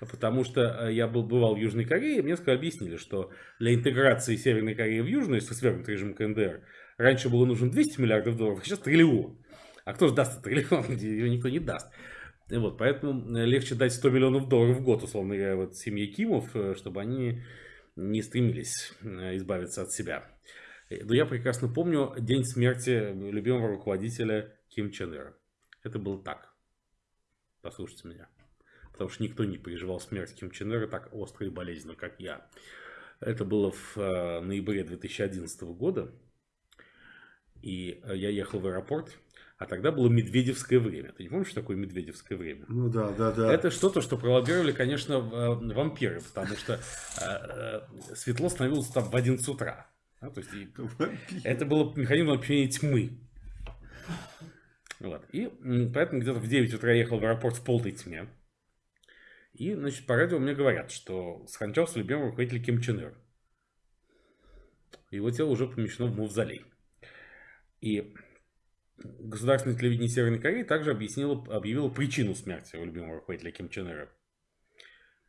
[SPEAKER 3] Потому что а, я был, бывал в Южной Корее, мне сказали, объяснили, что для интеграции Северной Кореи в Южную, если свергнуть режим КНДР, раньше было нужно 200 миллиардов долларов, а сейчас триллион. А кто же даст триллион? Его никто не даст. И Вот, поэтому э, легче дать 100 миллионов долларов в год, условно говоря, вот семье Кимов, э, чтобы они не стремились э, избавиться от себя. Э, Но я прекрасно помню день смерти любимого руководителя Ким Чен Ира. Это было так. Послушайте меня. Потому что никто не переживал смерть Ким Чен Ира так остро и болезненно, как я. Это было в э, ноябре 2011 года. И я ехал в аэропорт, а тогда было медведевское время. Ты не помнишь, что такое медведевское время?
[SPEAKER 1] Ну да, да, да.
[SPEAKER 3] Это что-то, что пролоббировали, конечно, э, вампиры, потому что э, э, светло становилось там в 11 утра. Да, то есть это было механизм общения тьмы. Вот. И поэтому где-то в 9 утра я ехал в аэропорт в полной тьме. И, значит, по радио мне говорят, что скончался любимый руководитель Ким Чен Ир. Его тело уже помещено в мавзолей. И государственное телевидение Северной Кореи также объяснило, объявило причину смерти своего любимого руководителя Ким Чен Ира.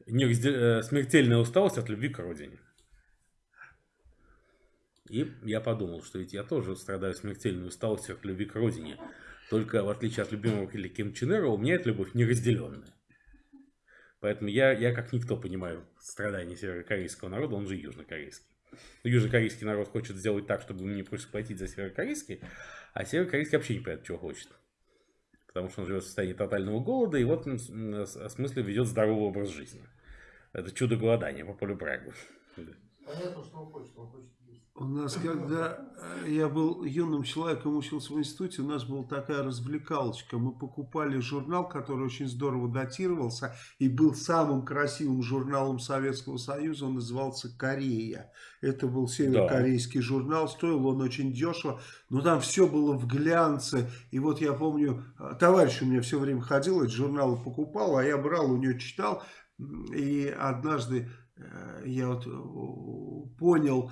[SPEAKER 3] Неразде- э, Смертельная усталость от любви к родине. И я подумал, что ведь я тоже страдаю смертельной усталостью от любви к родине. Только в отличие от любимого руководителя Ким Чен Ира, у меня эта любовь неразделенная. Поэтому я, я как никто понимаю страдания северокорейского народа, он же южнокорейский. Южнокорейский народ хочет сделать так, чтобы не пришлось платить за северокорейский, а северокорейский вообще не понимает, чего хочет. Потому что он живет в состоянии тотального голода, и вот он в смысле ведет здоровый образ жизни. Это чудо голодания по полю Брагу.
[SPEAKER 6] Понятно, что он хочет, он хочет.
[SPEAKER 1] У нас, когда э, я был юным человеком, учился в институте, у нас была такая развлекалочка. Мы покупали журнал, который очень здорово датировался и был самым красивым журналом Советского Союза. Он назывался «Корея». Это был северокорейский журнал, стоил он очень дешево, но там все было в глянце. И вот я помню, э, товарищ у меня все время ходил, эти журналы покупал, а я брал, у него читал. И однажды э, я вот понял,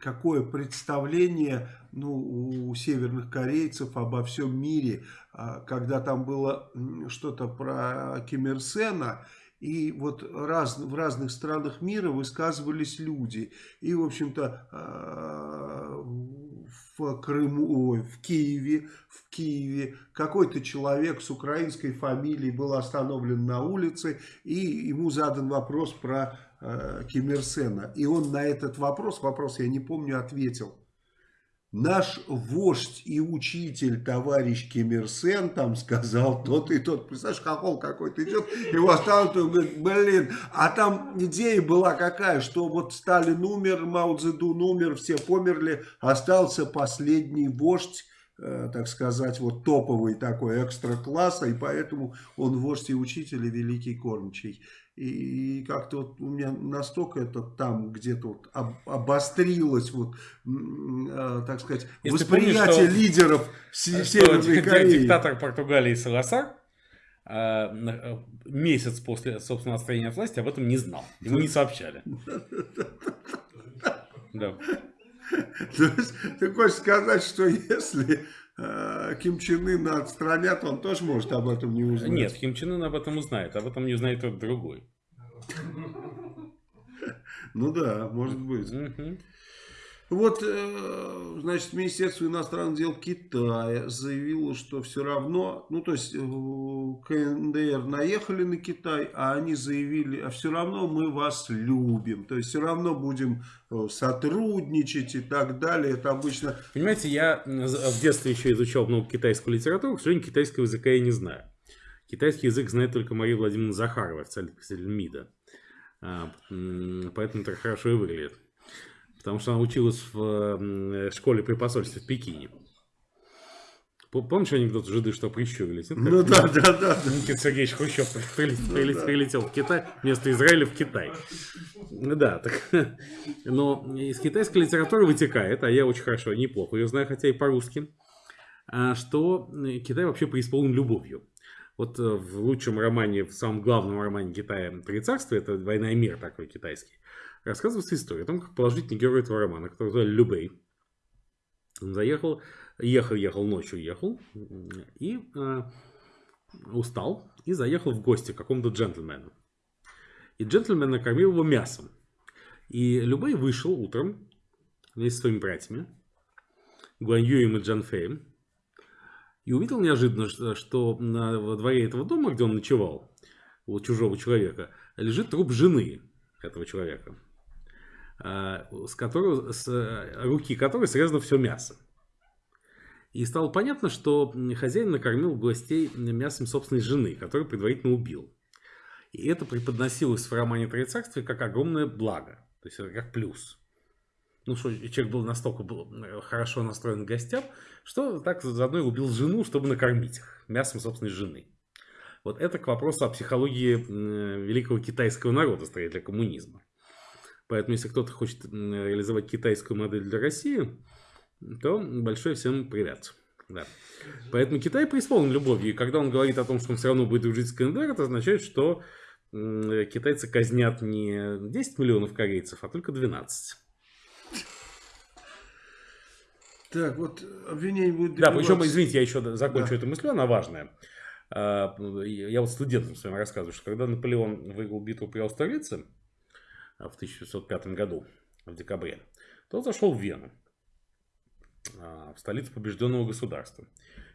[SPEAKER 1] какое представление ну, у северных корейцев обо всем мире, а, когда там было что-то про Ким Ир Сена, и вот раз, в разных странах мира высказывались люди. И, в общем-то, а, в Крыму, ой, в Киеве, в Киеве какой-то человек с украинской фамилией был остановлен на улице, и ему задан вопрос про э, Ким Ир Сена. И он на этот вопрос, вопрос я не помню, ответил. Наш вождь и учитель, товарищ Ким Ир Сен, там сказал тот и тот. Представляешь, хохол какой-то идет, его он говорит, блин. А там идея была какая, что вот Сталин умер, Мао Цзэдун умер, все померли, остался последний вождь, э, так сказать, вот топовый такой экстра-класса, и поэтому он вождь и учитель и великий кормчий. И как-то вот у меня настолько это там где-то вот об- обострилось, вот, э, так сказать,
[SPEAKER 3] Если
[SPEAKER 1] восприятие
[SPEAKER 3] помнишь, что-
[SPEAKER 1] лидеров
[SPEAKER 3] Что
[SPEAKER 1] Северной
[SPEAKER 3] ди-
[SPEAKER 1] Кореи.
[SPEAKER 3] Диктатор Португалии Саласар а, э, месяц после собственного отстранения от власти об этом не знал. Ему не сообщали. Да.
[SPEAKER 1] То есть, ты хочешь сказать, что если Ким Чен Ына отстранят, он тоже может об этом не узнать?
[SPEAKER 3] Нет, Ким Чен Ын об этом узнает. Об этом не узнает тот другой.
[SPEAKER 1] Ну да, может быть. Вот, э, значит, Министерство иностранных дел Китая заявило, что все равно, ну, то есть, э, КНДР наехали на Китай, а они заявили, а все равно мы вас любим, то есть, все равно будем э, сотрудничать и так далее. Это обычно
[SPEAKER 3] Понимаете, я в детстве еще изучал много китайскую литературу, к сожалению, китайского языка я не знаю. Китайский язык знает только Мария Владимировна Захарова, официальный представитель МИДа. А, Поэтому это хорошо и выглядит. Потому что она училась в м, школе при посольстве в Пекине. Помнишь анекдот жиды, что прищурились? Это
[SPEAKER 1] Ну да, да, да.
[SPEAKER 3] Никита Сергеевич Хрущев прилет- прилет- прилетел в Китай, вместо Израиля в Китай. Ну Да, так, но из китайской литературы вытекает, а я очень хорошо, неплохо ее знаю, хотя и по-русски, а, что э, Китай вообще преисполнен любовью. Вот э, в лучшем романе, в самом главном романе Китая «Три царства», это «Война и мир» такой китайский, рассказывается история о том, как положительный герой этого романа, который звали Любей, он заехал, ехал, ехал, ночью ехал, и э, устал, и заехал в гости к какому-то джентльмену. И джентльмен накормил его мясом. И Любэй вышел утром вместе со своими братьями, Гуаньюем и Джанфеем, и увидел неожиданно, что- на, во дворе этого дома, где он ночевал, у чужого человека, лежит труп жены этого человека, с, которого, с э, руки которой срезано все мясо. И стало понятно, что хозяин накормил гостей мясом собственной жены, которую предварительно убил. И это преподносилось в романе «Троецарствие» как огромное благо. То есть как плюс. Ну что, человек был настолько был э, хорошо настроен к гостям, что так заодно и убил жену, чтобы накормить их мясом собственной жены. Вот это к вопросу о психологии э, великого китайского народа, строителя коммунизма. Поэтому, если кто-то хочет реализовать китайскую модель для России, то большой всем привет. Да. Поэтому Китай преисполнен любовью. И когда он говорит о том, что он все равно будет дружить с КНДР, это означает, что китайцы казнят не 10 миллионов корейцев, а только 12.
[SPEAKER 1] Так, вот обвинение будет
[SPEAKER 3] Да, причем, извините, я еще закончу
[SPEAKER 1] Да.
[SPEAKER 3] эту мысль, она важная. А, Я вот студентам своим рассказываю, что когда Наполеон выиграл битву при Аустерлице в 1905 году, в декабре, то зашел в Вену, а, в столицу побежденного государства.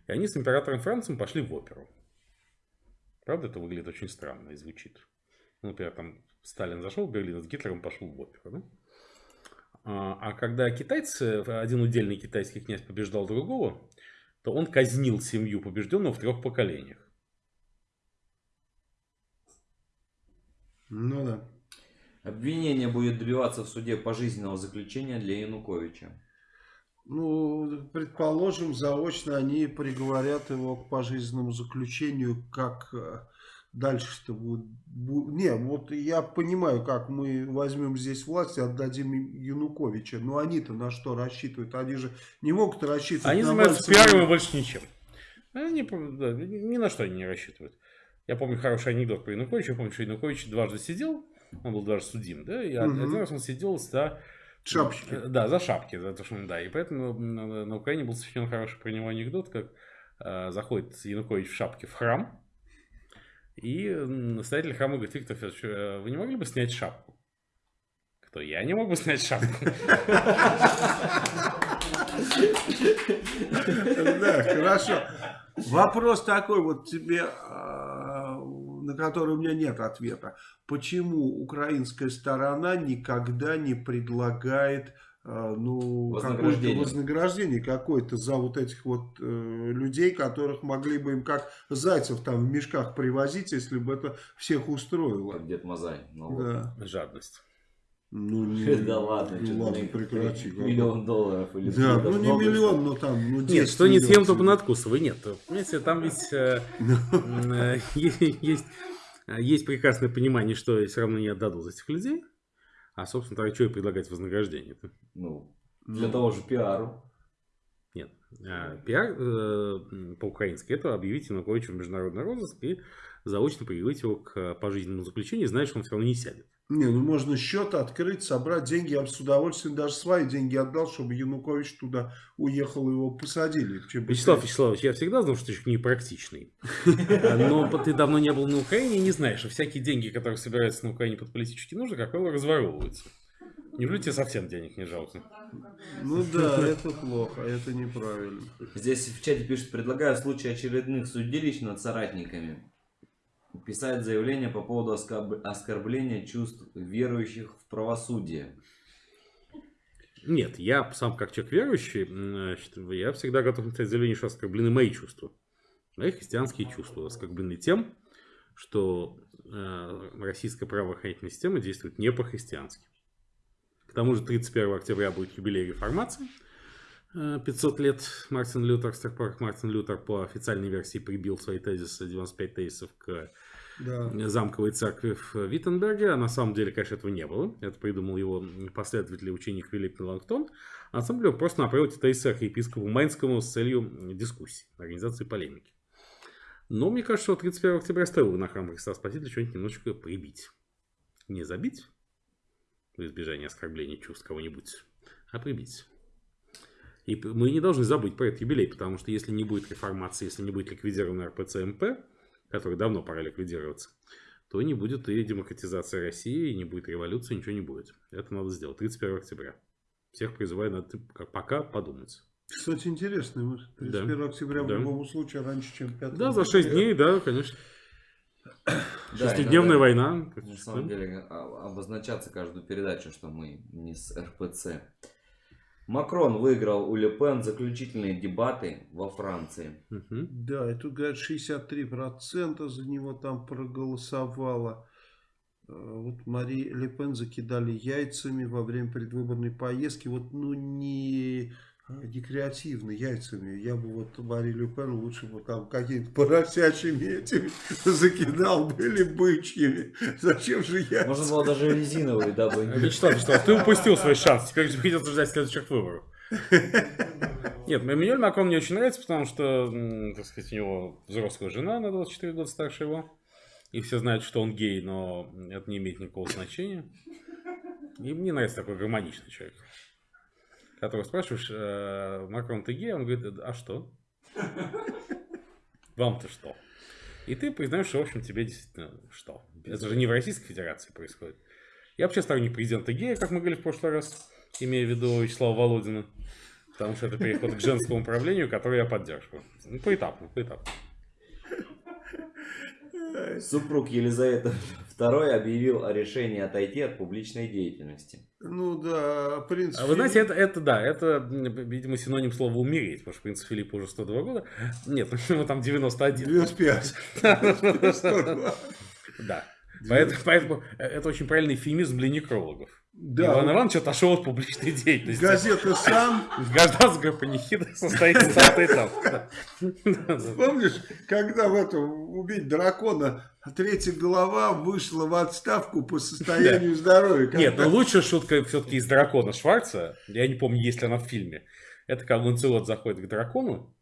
[SPEAKER 3] И они с императором Францем пошли в оперу. Правда, это выглядит очень странно и звучит. Ну, Например, там Сталин зашел в Берлин, с Гитлером пошел в оперу. А а когда китайцы, один удельный китайский князь побеждал другого, то он казнил семью побежденного в трех поколениях.
[SPEAKER 1] Ну да.
[SPEAKER 2] Обвинение будет добиваться в суде пожизненного заключения для Януковича.
[SPEAKER 1] Ну, предположим, заочно они приговорят его к пожизненному заключению, как э, дальше-то будет. бу- Не, вот я понимаю, как мы возьмем здесь власть и отдадим им Януковича. Но они-то на что рассчитывают? Они же не могут рассчитывать
[SPEAKER 3] Они
[SPEAKER 1] на
[SPEAKER 3] занимаются
[SPEAKER 1] Мальцева.
[SPEAKER 3] пиаром и больше ничем. Они да, ни на что они не рассчитывают. Я помню хороший анекдот про Януковича. Я помню, что Янукович дважды сидел, он был дважды судим, да, и
[SPEAKER 1] Мгм.
[SPEAKER 3] один раз он сидел за...
[SPEAKER 1] Шапочки.
[SPEAKER 3] э, Да, за шапки, за то, что он, да. И поэтому на, на Украине был сочинен хороший про него анекдот, как э, заходит Янукович в шапке в храм, и настоятель храма говорит, Виктор Федорович, э, вы не могли бы снять шапку? Кто? Я не могу снять шапку.
[SPEAKER 1] Да, хорошо. Вопрос такой вот тебе, а, на который у меня нет ответа. Почему украинская сторона никогда не предлагает а, ну, какое-то
[SPEAKER 2] Вознаграждение.
[SPEAKER 1] вознаграждение какое-то за вот этих вот э, людей, которых могли бы им как зайцев там в мешках привозить, если бы это всех устроило.
[SPEAKER 2] Как Дед Мазай. Ну, вот.
[SPEAKER 1] Да.
[SPEAKER 3] Жадность.
[SPEAKER 1] Ну, не-
[SPEAKER 2] Да ладно,
[SPEAKER 1] ну, ладно, прекрати.
[SPEAKER 2] Миллион долларов или
[SPEAKER 1] Да, ну не миллион, но там, ну 10
[SPEAKER 3] Нет, что не съем, то понадкусывай. Нет, понимаете, там ведь э, э, есть, есть прекрасное понимание, что все равно не отдадут этих людей. А, собственно, тогда что и предлагать вознаграждение? -то?
[SPEAKER 2] Ну, для того же пиару.
[SPEAKER 3] Нет. А, пиар э, по-украински это объявить Януковича в международный розыск и заочно приводить его к пожизненному заключению, зная, что он все равно не сядет.
[SPEAKER 1] Не, ну можно счет открыть, собрать деньги. Я бы с удовольствием даже свои деньги отдал, чтобы Янукович туда уехал, его посадили.
[SPEAKER 3] Вячеслав. Вячеславович, я всегда знал, что ты человек непрактичный. А, Но ты давно не был на Украине и не знаешь, что всякие деньги, которые собираются на Украине под политические нужды, как правило, разворовываются. Неужели тебе совсем денег не жалко?
[SPEAKER 1] Ну да, это плохо, это неправильно.
[SPEAKER 2] Здесь в чате пишут, предлагаю в случае очередных судилищ над соратниками писать заявление по поводу оскорб- оскорбления чувств верующих в правосудие.
[SPEAKER 3] Нет, я сам как человек верующий, я всегда готов написать заявление, что оскорблены мои чувства. Мои христианские чувства оскорблены тем, что э, российская правоохранительная система действует не по-христиански. К тому же 31 октября будет юбилей реформации. Э, 500 лет Мартин Лютер, с тех пор как Мартин Лютер по официальной версии прибил свои тезисы, 95 тезисов к
[SPEAKER 1] Да.
[SPEAKER 3] замковой церкви в Виттенберге. А на самом деле, конечно, этого не было. Это придумал его последователь ученик Филипп Меланхтон. А на самом деле он просто направил эти тезисы архиепископу Майнскому с целью дискуссии, организации полемики. Но мне кажется, что 31 октября стоило на храм Христа Спасителя что-нибудь немножечко прибить. Не забить, в избежание оскорбления чувств кого-нибудь, а прибить. И мы не должны забыть про этот юбилей, потому что если не будет реформации, если не будет ликвидирован РПЦ-МП, который давно пора ликвидироваться, то не будет и демократизации России, и не будет революции, ничего не будет. Это надо сделать 31 октября. Всех призываю на это как пока подумать.
[SPEAKER 1] Кстати, интересно, вот 31 октября
[SPEAKER 3] Да.
[SPEAKER 1] в любом случае раньше, чем 5
[SPEAKER 3] Да, за 6 дней, да, конечно.
[SPEAKER 2] Да,
[SPEAKER 3] Шестидневная
[SPEAKER 2] иногда,
[SPEAKER 3] война.
[SPEAKER 2] На самом деле а- обозначаться каждую передачу, что мы не с РПЦ. Макрон выиграл у Ле Пен заключительные дебаты во Франции.
[SPEAKER 3] Мгм.
[SPEAKER 1] Да, и тут, говорят, 63% за него там проголосовало. вот Мари Ле Пен закидали яйцами во время предвыборной поездки. Вот, ну, не не креативно, яйцами. Я бы вот Мари Ле Пен лучше бы там какие-то поросячьими этими закидал бы или бычьими. Зачем же яйца?
[SPEAKER 2] Можно было даже резиновые, дабы...
[SPEAKER 3] Вячеслав, что ты упустил свой шанс. Теперь тебе придется ждать следующих выборов. Нет, Эммануэль Макрон мне очень нравится, потому что, так сказать, у него взрослая жена на 24 года старше его. И все знают, что он гей, но это не имеет никакого значения. И мне нравится такой гармоничный человек. Которого спрашиваешь, э, Макрон, ты гей? Он говорит, а что? Вам-то что? И ты признаешь, что, в общем, тебе действительно что? Это же не в Российской Федерации происходит. Я вообще сторонник президента гея, как мы говорили в прошлый раз, имея в виду Вячеслава Володина. Потому что это переход к женскому управлению, который я поддерживаю. Ну, поэтапно, поэтапно.
[SPEAKER 2] Супруг Елизаветы II объявил о решении отойти от публичной деятельности.
[SPEAKER 1] Ну да, принц
[SPEAKER 3] А вы знаете, это, это да, это, видимо, синоним слова умереть, потому что принц Филипп уже 102 года. Нет, ему там 91.
[SPEAKER 1] 95.
[SPEAKER 3] Да. Поэтому, поэтому это очень правильный эфемизм для некрологов.
[SPEAKER 1] Да.
[SPEAKER 3] Иван Иванович отошел от публичной деятельности.
[SPEAKER 1] Газета «Сам»,
[SPEAKER 3] Гражданская панихида состоит из да.
[SPEAKER 1] помнишь, когда в этом «Убить дракона» третья голова вышла в отставку по состоянию здоровья. Когда-
[SPEAKER 3] Нет, но лучшая шутка все-таки из дракона Шварца, я не помню, есть ли она в фильме, это когда Ланцелот заходит к дракону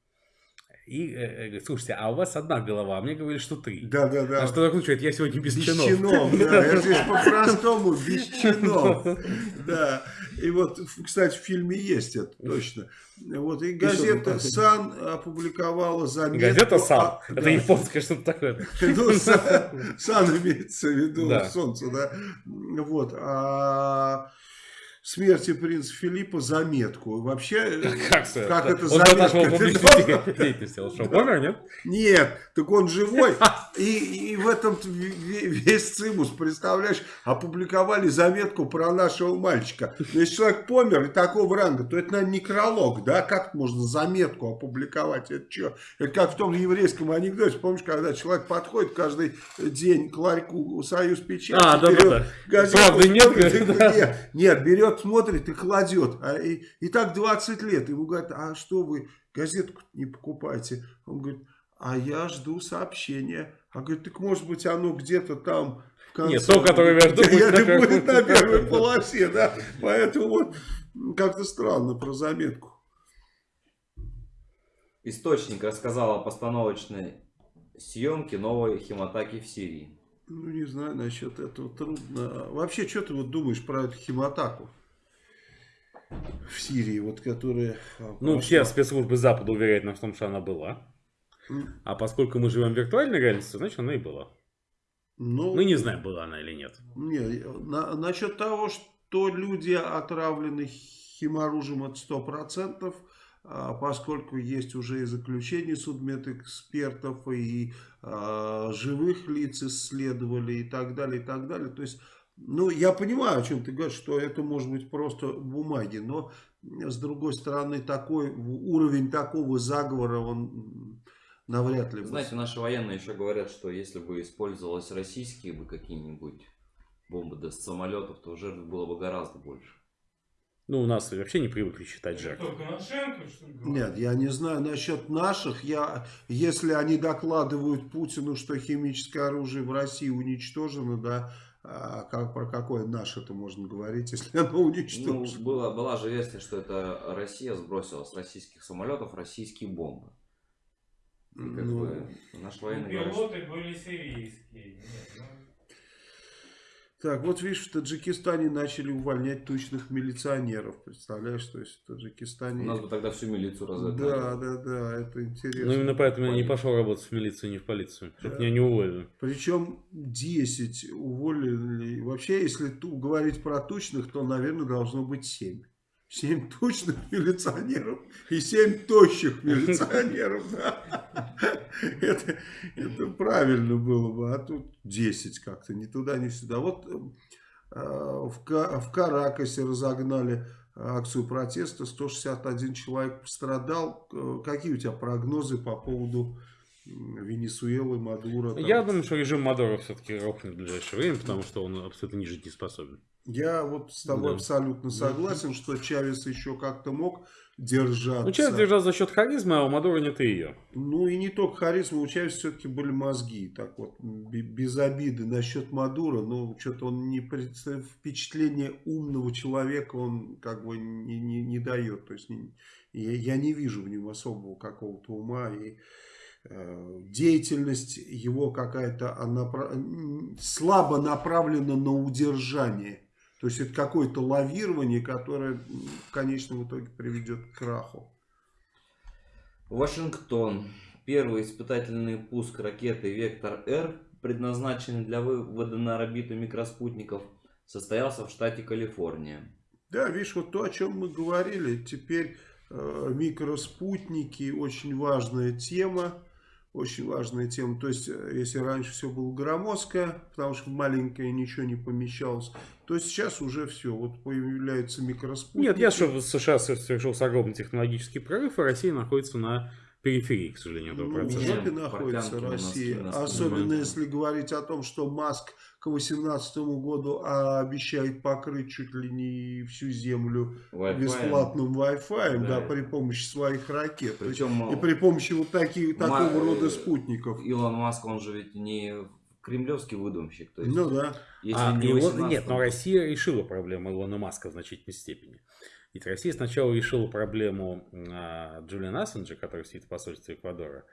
[SPEAKER 3] и э, э, говорит, слушайте, а у вас одна голова, а мне говорили, что три.
[SPEAKER 1] Да, да, да.
[SPEAKER 3] А что дракон говорит, я сегодня без,
[SPEAKER 1] Без
[SPEAKER 3] чинов.
[SPEAKER 1] чинов, да, я здесь по-простому, без чинов, да. И вот, кстати, в фильме есть это, точно. Вот, и газета «Сан» опубликовала заметку...
[SPEAKER 3] Газета «Сан». Это японское что-то такое.
[SPEAKER 1] Ну, сан, имеется в виду солнце, да. Вот. А смерти принца Филиппа заметку. Вообще,
[SPEAKER 3] Как, это?
[SPEAKER 1] как это
[SPEAKER 3] Он
[SPEAKER 1] заметка?
[SPEAKER 3] публичной деятельности. Он что, помер, нет?
[SPEAKER 1] Нет, так он живой. И, и в этом весь цимус, представляешь, опубликовали заметку про нашего мальчика. Но если человек помер и такого ранга, то это, наверное, некролог, да? Как можно заметку опубликовать? Это что? Это как в том еврейском анекдоте, помнишь, когда человек подходит каждый день к ларьку «Союз печати»,
[SPEAKER 3] А, да, да,
[SPEAKER 1] берет
[SPEAKER 3] да.
[SPEAKER 1] газету,
[SPEAKER 3] Правда, нет,
[SPEAKER 1] нет, нет, берет, смотрит и кладет. А, и, и так 20 лет. Ему говорят, а что вы газетку не покупаете? Он говорит, а я жду сообщения. А говорит, так может быть оно где-то там в конце.
[SPEAKER 3] Нет, то, которое я жду, будет
[SPEAKER 1] Это
[SPEAKER 3] на первой-
[SPEAKER 1] будет на первой полосе, да. Поэтому вот как-то странно про заметку.
[SPEAKER 2] Источник рассказал о постановочной съемке новой химатаки в Сирии.
[SPEAKER 1] Ну, не знаю, насчет этого трудно. Вообще, что ты вот думаешь про эту химатаку в Сирии, вот которая... а,
[SPEAKER 3] Ну,
[SPEAKER 1] прошла?
[SPEAKER 3] все спецслужбы Запада уверяют нас в том, что она была. А поскольку мы живем в виртуальной реальности, значит, она и была.
[SPEAKER 1] Ну,
[SPEAKER 3] Мы не знаем, была она или нет.
[SPEAKER 1] Не, на- насчет того, что люди отравлены химоружием, это сто процентов, а, поскольку есть уже и заключение судмедэкспертов, и а, живых лиц исследовали, и так далее, и так далее. То есть, ну, я понимаю, о чем ты говоришь, что это может быть просто бумаги, но, с другой стороны, такой уровень такого заговора, он навряд ли... бы
[SPEAKER 2] Знаете, наши военные еще говорят, что если бы использовались российские бы какие-нибудь бомбы да, с самолетов, то жертв было бы гораздо больше.
[SPEAKER 3] Ну, у нас вообще не привыкли считать жертв.
[SPEAKER 1] Нет, я не знаю насчет наших. Я, если они докладывают Путину, что химическое оружие в России уничтожено, да, а как, про какое наше это можно говорить, если оно
[SPEAKER 2] Ну,
[SPEAKER 1] уничтожено?
[SPEAKER 2] была, была же версия, что это Россия сбросила с российских самолетов российские бомбы. И как
[SPEAKER 1] Ну,
[SPEAKER 2] бы
[SPEAKER 4] Ну,
[SPEAKER 2] военные говорят, что
[SPEAKER 4] Пилоты были сирийские. Нет, ну,
[SPEAKER 1] Так, вот видишь, в Таджикистане начали увольнять тучных милиционеров. Представляешь, то есть в Таджикистане...
[SPEAKER 2] у нас бы тогда всю милицию разогнали.
[SPEAKER 1] Да, да, да, это интересно.
[SPEAKER 3] Ну, именно поэтому я не пошел работать в милицию, не в полицию. Чтобы
[SPEAKER 1] Да.
[SPEAKER 3] меня не уволили.
[SPEAKER 1] Причем 10 уволили. Вообще, если говорить про тучных, то, наверное, должно быть 7. 7 тучных милиционеров и 7 тощих милиционеров. да. Это, это правильно было бы. А тут 10 как-то, ни туда, ни сюда. Вот э, в, в Каракасе разогнали акцию протеста. 161 человек пострадал. Э, Какие у тебя прогнозы по поводу Венесуэлы, Мадуро. там.
[SPEAKER 3] Я думаю, что режим Мадуро все-таки рухнет в ближайшее время, потому что он абсолютно не жить не способен.
[SPEAKER 1] Я вот с тобой
[SPEAKER 3] Да.
[SPEAKER 1] абсолютно согласен, что Чавес еще как-то мог держаться.
[SPEAKER 3] Ну, Чавес держал за счет харизмы, а у Мадуро нет и ее.
[SPEAKER 1] Ну и не только харизма, у Чавеса все-таки были мозги. Так вот, бе- без обиды насчет Мадура, ну, что-то он не представ- впечатление умного человека он как бы не, не, не дает. То есть не- я, я не вижу в нем особого какого-то ума и э, деятельность его какая-то слабо направлена на удержание. То есть это какое-то лавирование, которое в конечном итоге приведет к краху.
[SPEAKER 2] Вашингтон. Первый испытательный пуск ракеты Вектор-Р, предназначенный для вывода на орбиту микроспутников, состоялся в штате Калифорния.
[SPEAKER 1] Да, видишь, вот то, о чем мы говорили, теперь э, микроспутники очень важная тема, очень важная тема. То есть, э, если раньше все было громоздкое, потому что маленькое ничего не помещалось, то сейчас уже все, вот появляются микроспутники.
[SPEAKER 3] Нет, я что в США совершился огромный технологический прорыв, и Россия находится на периферии, к сожалению, этого
[SPEAKER 1] Ну,
[SPEAKER 3] процесса.
[SPEAKER 1] в жопе находится Россия.
[SPEAKER 2] носки.
[SPEAKER 1] Особенно
[SPEAKER 3] Мгм.
[SPEAKER 1] если говорить о том, что Маск к 2018 году обещает покрыть чуть ли не всю землю
[SPEAKER 2] Wi-Fi.
[SPEAKER 1] бесплатным Wi-Fi, да.
[SPEAKER 2] Да.
[SPEAKER 1] при помощи своих ракет.
[SPEAKER 2] Причем
[SPEAKER 1] И при помощи вот таких,
[SPEAKER 2] Ма-
[SPEAKER 1] такого рода
[SPEAKER 2] э,
[SPEAKER 1] спутников.
[SPEAKER 2] Илон Маск, он же ведь не кремлевский выдумщик. То есть,
[SPEAKER 1] Ну да.
[SPEAKER 2] если
[SPEAKER 3] А,
[SPEAKER 2] не
[SPEAKER 3] Илон-
[SPEAKER 2] 18
[SPEAKER 3] Нет, но Россия решила проблему Илона Маска в значительной степени. Ведь Россия сначала решила проблему а, Джулиана Ассенджа, который сидит в посольстве Эквадора,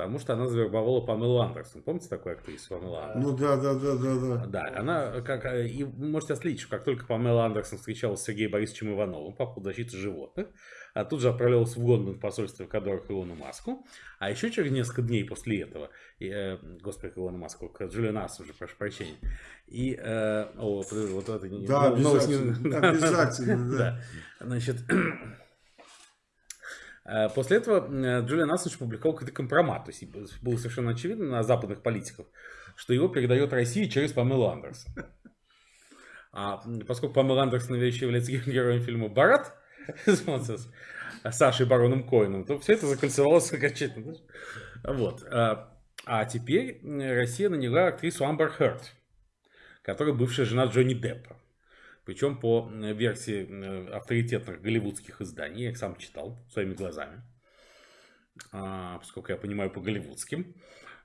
[SPEAKER 3] потому что она завербовала Памелу Андерсон. Помните такую актрису Памела Андерсон?
[SPEAKER 1] Ну да, да, да, да, да.
[SPEAKER 3] Да, она, как, э, и можете отследить, что как только Памела Андерсон встречалась с Сергеем Борисовичем Ивановым по поводу защиты животных, а тут же отправлялась в Лондон в посольство Эквадора к Илону Маску, а еще через несколько дней после этого, и, э, господи, к Илону Маску, к Джулиану Ассенджу, прошу прощения, и, э, о, вот это.
[SPEAKER 1] Да,
[SPEAKER 3] ну, новость не-
[SPEAKER 1] обязательно, обязательно, да.
[SPEAKER 3] Значит, после этого э, Джулиан Ассендж публиковал какой-то компромат. То есть было совершенно очевидно на западных политиков, что его передает России через Памелу Андерсон. А поскольку Памела Андерсон является героем фильма «Барат», с Сашей Бароном Коином, то все это закольцевалось окончательно. Вот. А а теперь Россия наняла актрису Амбер Хёрд, которая бывшая жена Джонни Деппа. Причем по версии авторитетных голливудских изданий, я их сам читал своими глазами, а, поскольку я понимаю по голливудским.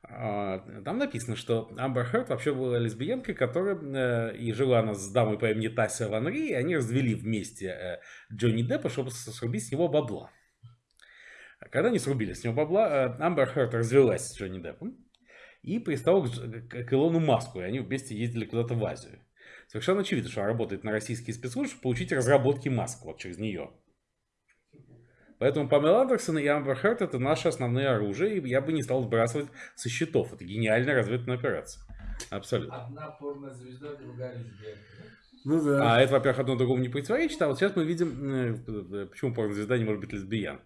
[SPEAKER 3] А, Там написано, что Амбер Хёрд вообще была лесбиянкой, которая э, и жила она с дамой по имени Тася Ван Ри, и они развели вместе э, Джонни Деппа, чтобы срубить с него бабла. А Когда они срубили с него бабла, э, Амбер Хёрд развелась с Джонни Деппом и пристала к- к Илону Маску, и они вместе ездили куда-то в Азию. Совершенно очевидно, что она работает на российские спецслужбы, чтобы получить разработки Маска вот через нее. Поэтому Памела Андерсон и Амбер Хёрд это наши основные оружие, и я бы не стал сбрасывать со счетов. Это гениальная разведывательная операция. Абсолютно.
[SPEAKER 5] Одна порнозвезда, другая лесбиянка.
[SPEAKER 1] Ну да.
[SPEAKER 3] А это, во-первых, одно другому не противоречит, а вот сейчас мы видим, э, почему порнозвезда не может быть лесбиян.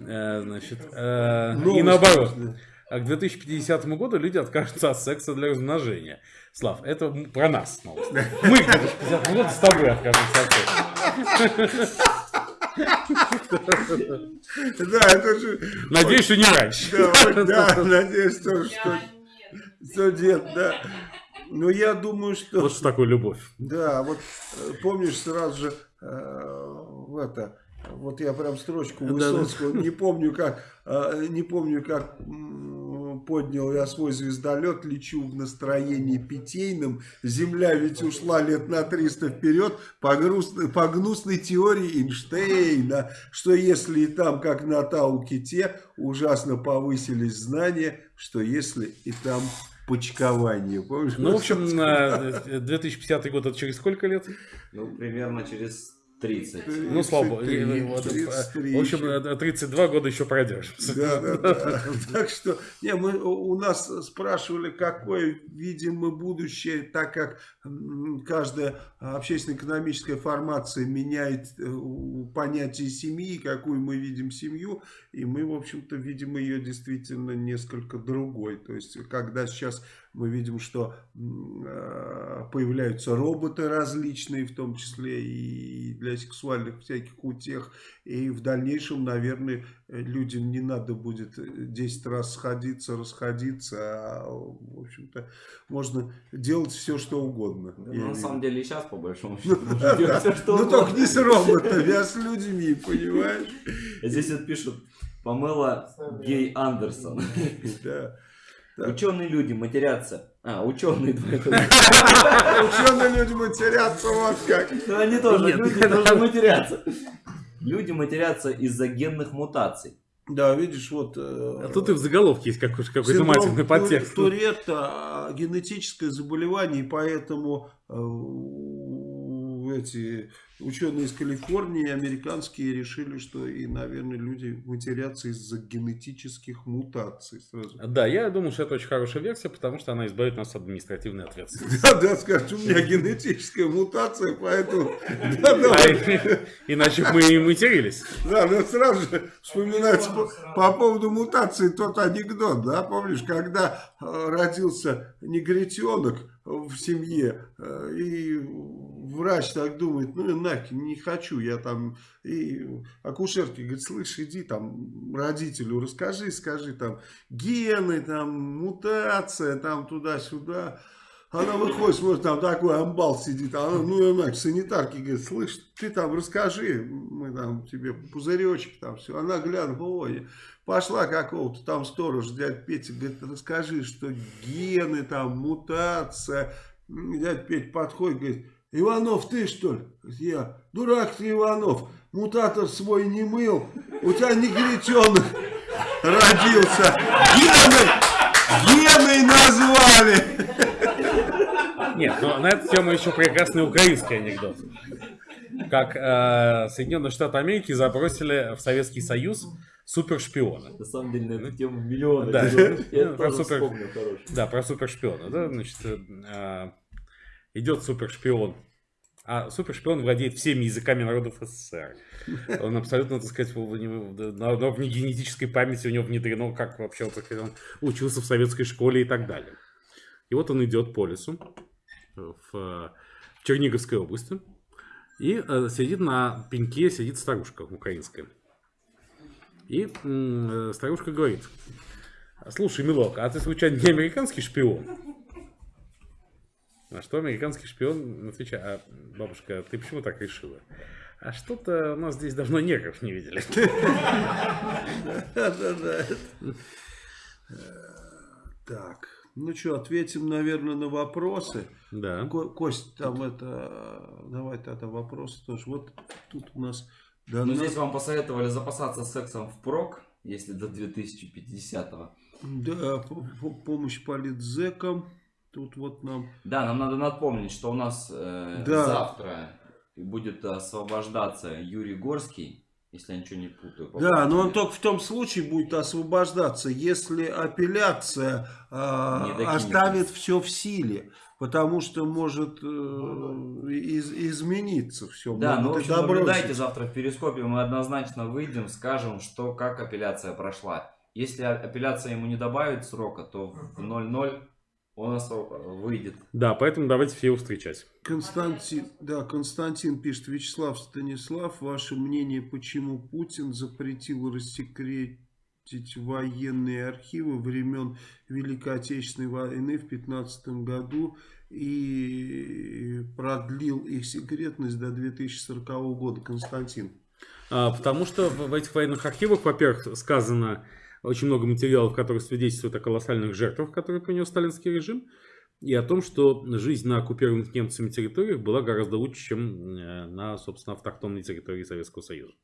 [SPEAKER 3] Э, Значит, э, и
[SPEAKER 1] Новость,
[SPEAKER 3] наоборот. А к 2050 году люди откажутся от секса для размножения. Слав, это про нас новость. Мы к 2050 году с тобой откажемся от секса.
[SPEAKER 1] Да, это же...
[SPEAKER 3] Надеюсь, что не раньше.
[SPEAKER 1] Да, надеюсь, тоже, что, что нет, да. Но я думаю, что...
[SPEAKER 3] Вот что такое любовь.
[SPEAKER 1] Да, вот э, помнишь сразу же э, в это, вот я прям строчку
[SPEAKER 3] Да,
[SPEAKER 1] Высоцкого, не помню как, э, не помню как поднял я свой звездолет, лечу в настроении питейном, земля ведь ушла лет на 300 вперед по, грустной, по гнусной теории Эйнштейна, что если и там, как на Тау-Ките, ужасно повысились знания, что если и там почкование, помнишь?
[SPEAKER 3] Ну, в общем, э, 2050 год это через сколько лет?
[SPEAKER 2] Ну, примерно через 30.
[SPEAKER 3] Ну, слава богу.
[SPEAKER 1] 33,
[SPEAKER 3] И, вот,
[SPEAKER 1] 33
[SPEAKER 3] В общем,
[SPEAKER 1] еще.
[SPEAKER 3] э, 32 года еще продержимся.
[SPEAKER 1] Да, да, да. Так что, не, мы, у нас спрашивали, какое видим мы будущее, так как каждая общественно-экономическая формация меняет э, понятие семьи, какую мы видим семью, и мы, в общем-то, видим ее действительно несколько другой. То есть, когда сейчас мы видим, что э, появляются роботы различные, в том числе и для сексуальных всяких утех, И в дальнейшем, наверное, людям не надо будет 10 раз сходиться, расходиться. А, в общем-то, можно делать все, что угодно.
[SPEAKER 2] Да, ну, на самом деле и сейчас, по большому счету, что
[SPEAKER 1] Ну только не с роботами, а с людьми, понимаешь?
[SPEAKER 2] Здесь вот пишут, помыла гей Андерсон.
[SPEAKER 1] Да.
[SPEAKER 2] Ученые люди матерятся. А, ученые.
[SPEAKER 1] Ученые люди матерятся вот как.
[SPEAKER 2] Ну, они тоже, люди тоже матерятся. Люди матерятся из-за генных мутаций.
[SPEAKER 1] Да, видишь, вот... э,
[SPEAKER 3] А тут и в заголовке есть какой- какой-то матерный
[SPEAKER 1] Тур-
[SPEAKER 3] подтекст.
[SPEAKER 1] Туретта а, генетическое заболевание, и поэтому э, эти ученые из Калифорнии, американские, решили, что и, наверное, люди матерятся из-за генетических мутаций сразу.
[SPEAKER 3] Да, я думаю, что это очень хорошая версия, потому что она избавит нас от административной ответственности.
[SPEAKER 1] Да, да, скажешь, у меня генетическая мутация, поэтому...
[SPEAKER 3] А Иначе мы и матерились.
[SPEAKER 1] Да, но сразу же вспоминается по, по поводу мутации тот анекдот, да, помнишь, когда э, родился негритенок в семье, э, и врач так думает, ну, нахер, не хочу, я там, и акушерке говорит, слышь, иди там родителю расскажи, скажи там, гены, там, мутация, там, туда-сюда, она выходит, смотрит, там такой амбал сидит, а она, ну, она к санитарке говорит, слышь, ты там расскажи, мы там тебе пузыречек, там все. Она глянула, ой, пошла какого-то там сторож, дядя Петя, говорит, расскажи, что гены, там, мутация. М, Дядя Петя подходит, говорит, Иванов, ты что ли? Я, дурак ты, Иванов, мутатор свой не мыл, у тебя негритенок родился. Гены, гены назвали.
[SPEAKER 3] Нет, но на эту тему еще прекрасный украинский анекдот. Как э, Соединенные Штаты Америки забросили в Советский Союз супершпиона.
[SPEAKER 2] На самом деле, на эту тему миллионы.
[SPEAKER 3] Да.
[SPEAKER 2] Я
[SPEAKER 3] Ну, про супер-
[SPEAKER 2] вспомнил.
[SPEAKER 3] Да, про супершпиона. Да, значит, э, идет супершпион. А супершпион владеет всеми языками народов СССР. Он абсолютно, так сказать, в- уровне генетической памяти у него внедрено, как вообще он учился в советской школе и так далее. И вот он идет по лесу в, Черниговской области. И э, сидит на пеньке, сидит старушка украинская. И э, старушка говорит, слушай, милок, а ты случайно не американский шпион? На что американский шпион отвечает, а, бабушка, ты почему так решила? А что-то у нас здесь давно негров не видели.
[SPEAKER 1] Да-да-да. Так, ну что, ответим, наверное, на вопросы.
[SPEAKER 3] Да.
[SPEAKER 1] Ко- Кость, там это, давай тогда вопросы тоже. Вот тут у нас... Да,
[SPEAKER 2] Ну, здесь вам посоветовали запасаться сексом впрок, если до 2050-го.
[SPEAKER 1] да, по- по- помощь политзекам. Тут вот нам...
[SPEAKER 2] Да, нам надо напомнить, что у нас э,
[SPEAKER 1] Да.
[SPEAKER 2] завтра будет освобождаться Юрий Горский, если я ничего не путаю.
[SPEAKER 1] Да, но он только в том случае будет освобождаться, если апелляция
[SPEAKER 2] докинет.
[SPEAKER 1] оставит все в силе. Потому что может э, из- измениться все.
[SPEAKER 2] Да, ну, в общем, наблюдайте завтра в Перископе, мы однозначно выйдем, скажем, что как апелляция прошла. Если апелляция ему не добавит срока, то в 0-0 он осво- выйдет.
[SPEAKER 3] Да, поэтому давайте все его встречать.
[SPEAKER 1] Константин, да, Константин пишет, Вячеслав Станислав, ваше мнение, почему Путин запретил рассекретить военные архивы времен Великой Отечественной войны в 15 году и продлил их секретность до 2040 года, Константин?
[SPEAKER 3] А, потому что в этих военных архивах, во-первых, сказано очень много материалов, которые свидетельствуют о колоссальных жертвах, которые принес сталинский режим, и о том, что жизнь на оккупированных немцами территориях была гораздо лучше, чем э, на, собственно, автохтонной территории Советского Союза.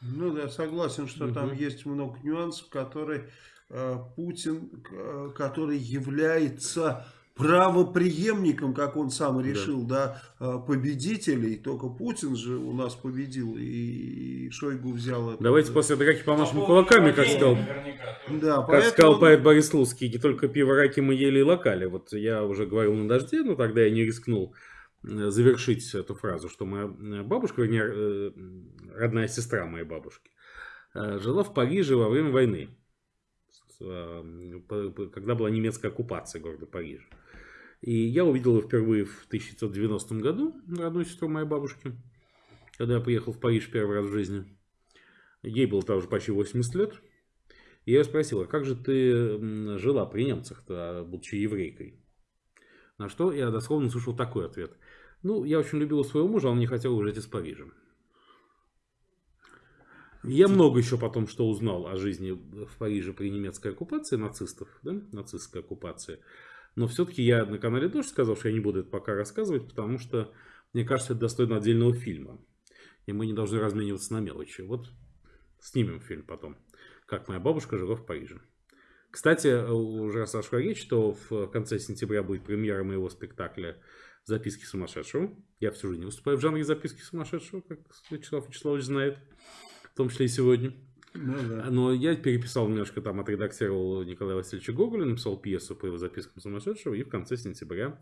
[SPEAKER 1] Ну да, согласен, что там
[SPEAKER 3] Мгм.
[SPEAKER 1] есть много нюансов, которые э, Путин, э, который является правопреемником, как он сам решил, да, э, победителей. Только Путин же у нас победил, и Шойгу взял это.
[SPEAKER 3] Давайте после драки помашем кулаками, как сказал,
[SPEAKER 1] Да,
[SPEAKER 3] как сказал
[SPEAKER 1] поэтому...
[SPEAKER 3] поэт Борис Слуцкий, не только пиво раки мы ели и локали. Вот я уже говорил на дожде, но тогда я не рискнул э, завершить эту фразу, что моя э, бабушка, вернее, э, родная сестра моей бабушки, э, жила в Париже во время войны, э, когда была немецкая оккупация города Парижа. И я увидел ее впервые в 1990 году, родную сестру моей бабушки, когда я приехал в Париж первый раз в жизни. Ей было тоже почти 80 лет. И я спросил, а как же ты жила при немцах-то, будучи еврейкой? На что я дословно услышал такой ответ. Ну, я очень любила своего мужа, а он не хотел уезжать из Парижа. Я много еще потом что узнал о жизни в Париже при немецкой оккупации нацистов, да, нацистской оккупации. Но все-таки я на канале тоже сказал, что я не буду это пока рассказывать, потому что, мне кажется, это достойно отдельного фильма. И мы не должны размениваться на мелочи. Вот снимем фильм потом, как моя бабушка жила в Париже. Кстати, уже сошла речь, что в конце сентября будет премьера моего спектакля «Записки сумасшедшего». Я всю жизнь выступаю в жанре «Записки сумасшедшего», как Вячеслав Вячеславович знает, том числе и сегодня.
[SPEAKER 1] Ну да.
[SPEAKER 3] Но я переписал немножко, там отредактировал Николая Васильевича Гоголя, написал пьесу по его запискам сумасшедшего, и в конце сентября,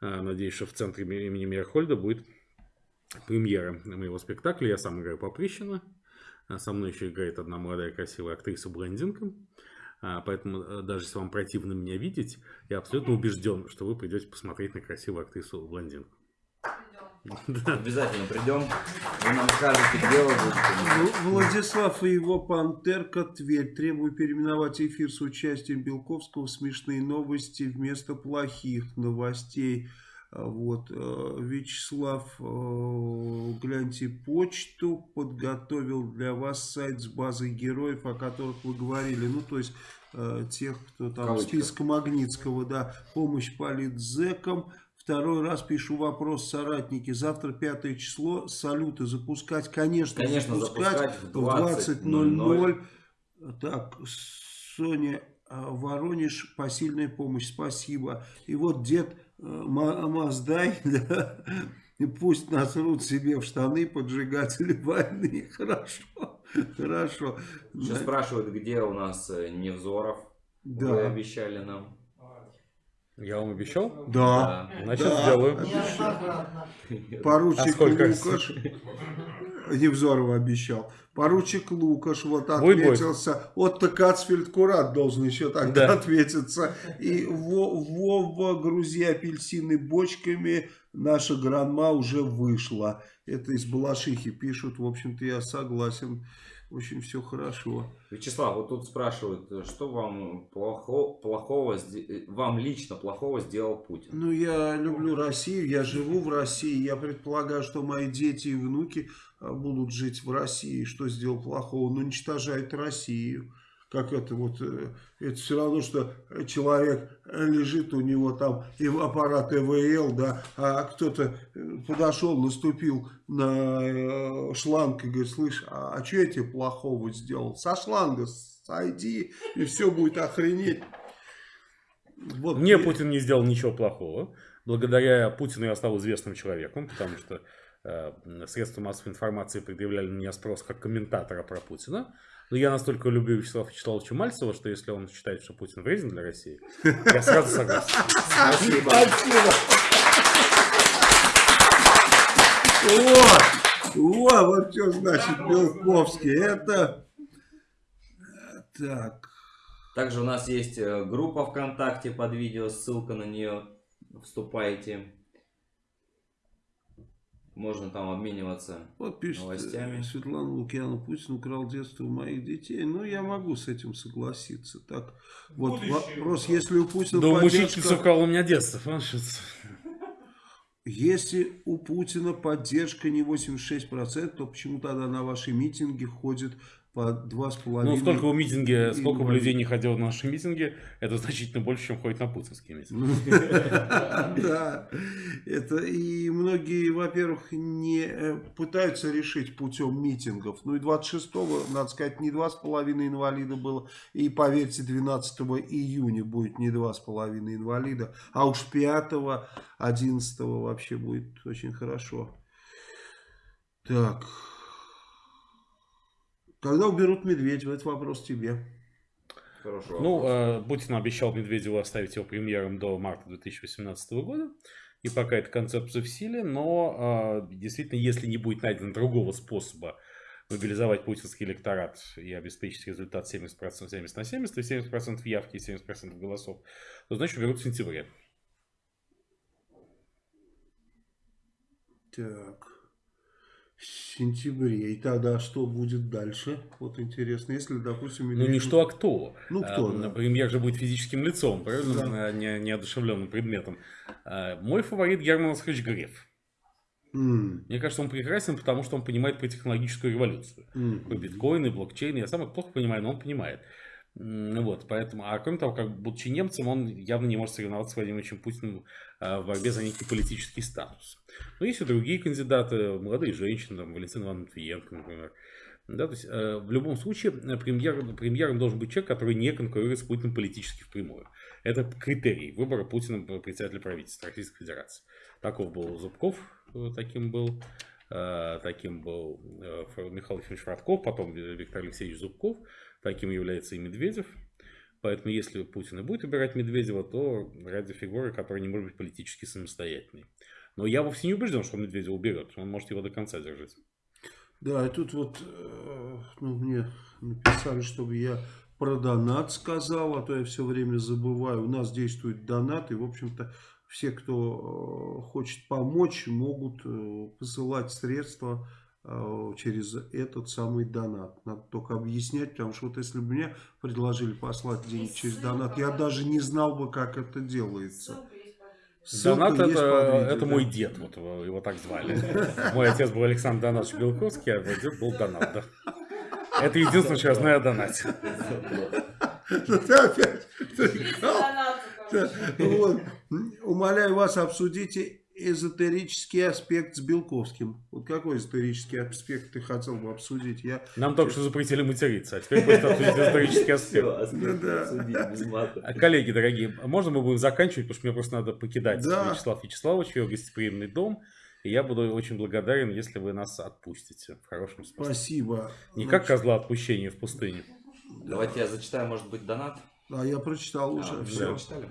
[SPEAKER 3] а, надеюсь, что в центре имени Мирхольда будет премьера моего спектакля. Я сам играю Поприщина, со мной еще играет одна молодая красивая актриса-блондинка. А, Поэтому э, даже если вам противно меня видеть, я абсолютно убежден, что вы придете посмотреть на красивую актрису-блондинку.
[SPEAKER 2] Обязательно придем. Вы нам скажете, где вы будете.
[SPEAKER 1] Владислав и его пантерка Тверь требуют переименовать эфир с участием Белковского смешные новости вместо плохих новостей. А Вот, э, Вячеслав, э, гляньте почту, подготовил для вас сайт с базой героев, о которых вы говорили. Ну, то есть, э, тех, кто там в
[SPEAKER 2] Кавычках.
[SPEAKER 1] списке Магнитского, да, помощь политзекам. Второй раз пишу вопрос, соратники. Завтра пятое число. Салюты запускать, конечно,
[SPEAKER 2] Конечно, запускать в
[SPEAKER 1] в 20.00. Так, Соня а, Воронеж, посильная помощь, спасибо. И вот дед э, Ма- Маздай, да, и пусть насрут себе в штаны поджигатели войны. Хорошо, хорошо.
[SPEAKER 2] Сейчас
[SPEAKER 1] Да,
[SPEAKER 2] спрашивают, где у нас э, Невзоров. Вы
[SPEAKER 1] да,
[SPEAKER 2] обещали нам.
[SPEAKER 3] Я вам обещал?
[SPEAKER 1] да.
[SPEAKER 3] Значит,
[SPEAKER 1] Да.
[SPEAKER 3] сделаю.
[SPEAKER 1] Поручик
[SPEAKER 3] А сколько?
[SPEAKER 1] Лукаш, Невзорова обещал. Поручик Лукаш вот
[SPEAKER 3] Будет, будет.
[SPEAKER 1] отметился. Отто Кацфельд Курат должен еще тогда
[SPEAKER 3] Да.
[SPEAKER 1] отметиться. И Во- Вова, грузи апельсины бочками. Наша гранма уже вышла. Это из Балашихи пишут. В общем-то, я согласен. В общем, все хорошо.
[SPEAKER 2] Вячеслав, вот тут спрашивают, что вам плохо, плохого, вам лично плохого сделал Путин?
[SPEAKER 1] Ну, я люблю Россию, я живу в России. Я предполагаю, что мои дети и внуки будут жить в России. Что сделал плохого? Он уничтожает Россию. Как это вот, э, это все равно, что человек лежит, у него там и аппарат ЭВЛ, да, а кто-то э, подошел, наступил на э, шланг и говорит, слышь, а, что я тебе плохого сделал? Со шланга сойди, и все будет охренеть. Вот
[SPEAKER 3] Мне Путин не сделал ничего плохого. Благодаря Путину я стал известным человеком, потому что средства массовой информации предъявляли на меня спрос как комментатора про Путина. Но я настолько люблю Вячеслава Вячеславовича Мальцева, что если он считает, что Путин вреден для России, я сразу согласен.
[SPEAKER 2] Спасибо.
[SPEAKER 1] Вот, вот что значит Белковский. Это так.
[SPEAKER 2] Также у нас есть э, группа ВКонтакте под видео, ссылка на нее. Вступайте. Можно там обмениваться.
[SPEAKER 1] Вот пишет
[SPEAKER 2] Новостями.
[SPEAKER 1] э, Светлана Лукьянова, Путин украл детство у моих детей. Ну, я могу с этим согласиться. Так, вот
[SPEAKER 4] Будущее
[SPEAKER 1] вопрос,
[SPEAKER 4] украл.
[SPEAKER 1] если у Путина
[SPEAKER 3] Да у
[SPEAKER 1] поддержка...
[SPEAKER 3] мучительница украл у меня детство. понимаешь,
[SPEAKER 1] Если у Путина поддержка не 86%, то почему тогда на ваши митинги ходит по 2,5
[SPEAKER 3] Ну, сколько в митинге, сколько бы людей не ходило на наши митинги, это значительно больше, чем ходит на путинские митинги.
[SPEAKER 1] Да, это и многие, во-первых, не э, пытаются решить путем митингов. Ну и 26-го, надо сказать, не 2,5 инвалида было. И поверьте, 12 июня будет не 2,5 инвалида. А уж 5 11 вообще будет очень хорошо. Так. Когда уберут Медведева, это вопрос тебе.
[SPEAKER 2] Хорошо.
[SPEAKER 3] Ну, э, Путин обещал Медведеву оставить его премьером до марта 2018 года. И пока эта концепция в силе, но э, действительно, если не будет найдено другого способа мобилизовать путинский электорат и обеспечить результат 70%, 70 на 70, и 70% явки и 70% голосов, то значит уберут в сентябре.
[SPEAKER 1] Так. Сентябре. И тогда что будет дальше? Вот интересно, если, допустим...
[SPEAKER 3] Ну не
[SPEAKER 1] Медведев-
[SPEAKER 3] что, а кто.
[SPEAKER 1] Ну, кто,
[SPEAKER 3] А,
[SPEAKER 1] да.
[SPEAKER 3] Премьер же будет физическим лицом, правильно?
[SPEAKER 1] Да.
[SPEAKER 3] А Не, неодушевленным предметом. А, Мой фаворит Герман Оскарович Греф. Мне кажется, он прекрасен, потому что он понимает про технологическую революцию.
[SPEAKER 1] м.
[SPEAKER 3] Про биткоины, блокчейны. Я сам их плохо понимаю, но он понимает. Ну Вот, поэтому, а кроме того, как будучи немцем, он явно не может соревноваться с Владимиром Путиным а, в борьбе за некий политический статус. Но есть и другие кандидаты, молодые женщины, там, Валентина Ивановна Матвиенко, например. Да, то есть, э, в любом случае, э, премьер, премьером должен быть человек, который не конкурирует с Путиным политически впрямую. Это критерий выбора Путина председателя правительства Российской Федерации. Таков был Зубков, э, таким был. э, Таким был Михаил Ефимович Фродков, потом Виктор Алексеевич Зубков. Таким является и Медведев. Поэтому, если Путин и будет выбирать Медведева, то ради фигуры, которая не может быть политически самостоятельной. Но я вовсе не убежден, что он Медведева уберет. Он может его до конца держать.
[SPEAKER 1] Да, и тут вот э, ну, мне написали, чтобы я про донат сказал, а то я все время забываю. У нас действует донат, и, в общем-то, все, кто э, хочет помочь, могут э, посылать средства через этот самый донат. Надо только объяснять, потому что вот если бы мне предложили послать деньги через донат, я даже не знал бы, как это делается. Ссылка
[SPEAKER 3] Донат это,
[SPEAKER 1] видео,
[SPEAKER 3] это
[SPEAKER 1] да.
[SPEAKER 3] мой дед, вот его, его так звали. Мой отец был Александр Донатович Белковский, а мой дед был Донат. да. Это единственное, что я знаю о донате.
[SPEAKER 1] Ну, ты опять. Умоляю вас, обсудите эзотерический аспект с Белковским. Вот какой эзотерический аспект ты хотел бы обсудить? Я...
[SPEAKER 3] Нам только что запретили материться, а теперь просто обсудить исторический аспект.
[SPEAKER 1] Да-да.
[SPEAKER 3] А, Коллеги дорогие, можно мы будем заканчивать, потому что мне просто надо покидать
[SPEAKER 1] Да.
[SPEAKER 3] Вячеслав Вячеславович, его гостеприимный дом. И я буду очень благодарен, если вы нас отпустите. В хорошем смысле.
[SPEAKER 1] Спасибо.
[SPEAKER 3] Не как козла отпущения в пустыне.
[SPEAKER 2] Давайте я зачитаю, может быть, донат.
[SPEAKER 1] А я прочитал
[SPEAKER 2] А,
[SPEAKER 1] уже.
[SPEAKER 2] вы
[SPEAKER 1] все.
[SPEAKER 2] прочитали?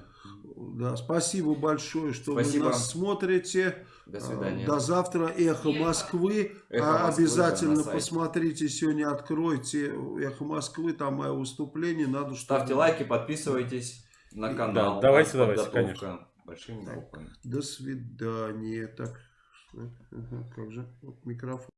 [SPEAKER 1] Да, спасибо большое, что
[SPEAKER 2] Спасибо.
[SPEAKER 1] вы нас смотрите.
[SPEAKER 2] До свидания.
[SPEAKER 1] До завтра. Эхо Москвы.
[SPEAKER 2] Эхо
[SPEAKER 1] А,
[SPEAKER 2] Москвы,
[SPEAKER 1] Обязательно
[SPEAKER 2] да,
[SPEAKER 1] посмотрите. Сегодня откройте Эхо Москвы. Там мое выступление. Надо, чтобы...
[SPEAKER 2] Ставьте лайки, подписывайтесь на
[SPEAKER 3] Да,
[SPEAKER 2] канал.
[SPEAKER 3] давайте,
[SPEAKER 2] Подготовка
[SPEAKER 3] давайте,
[SPEAKER 2] Большими буквами.
[SPEAKER 1] До свидания. Так, ага, как же? Вот микрофон.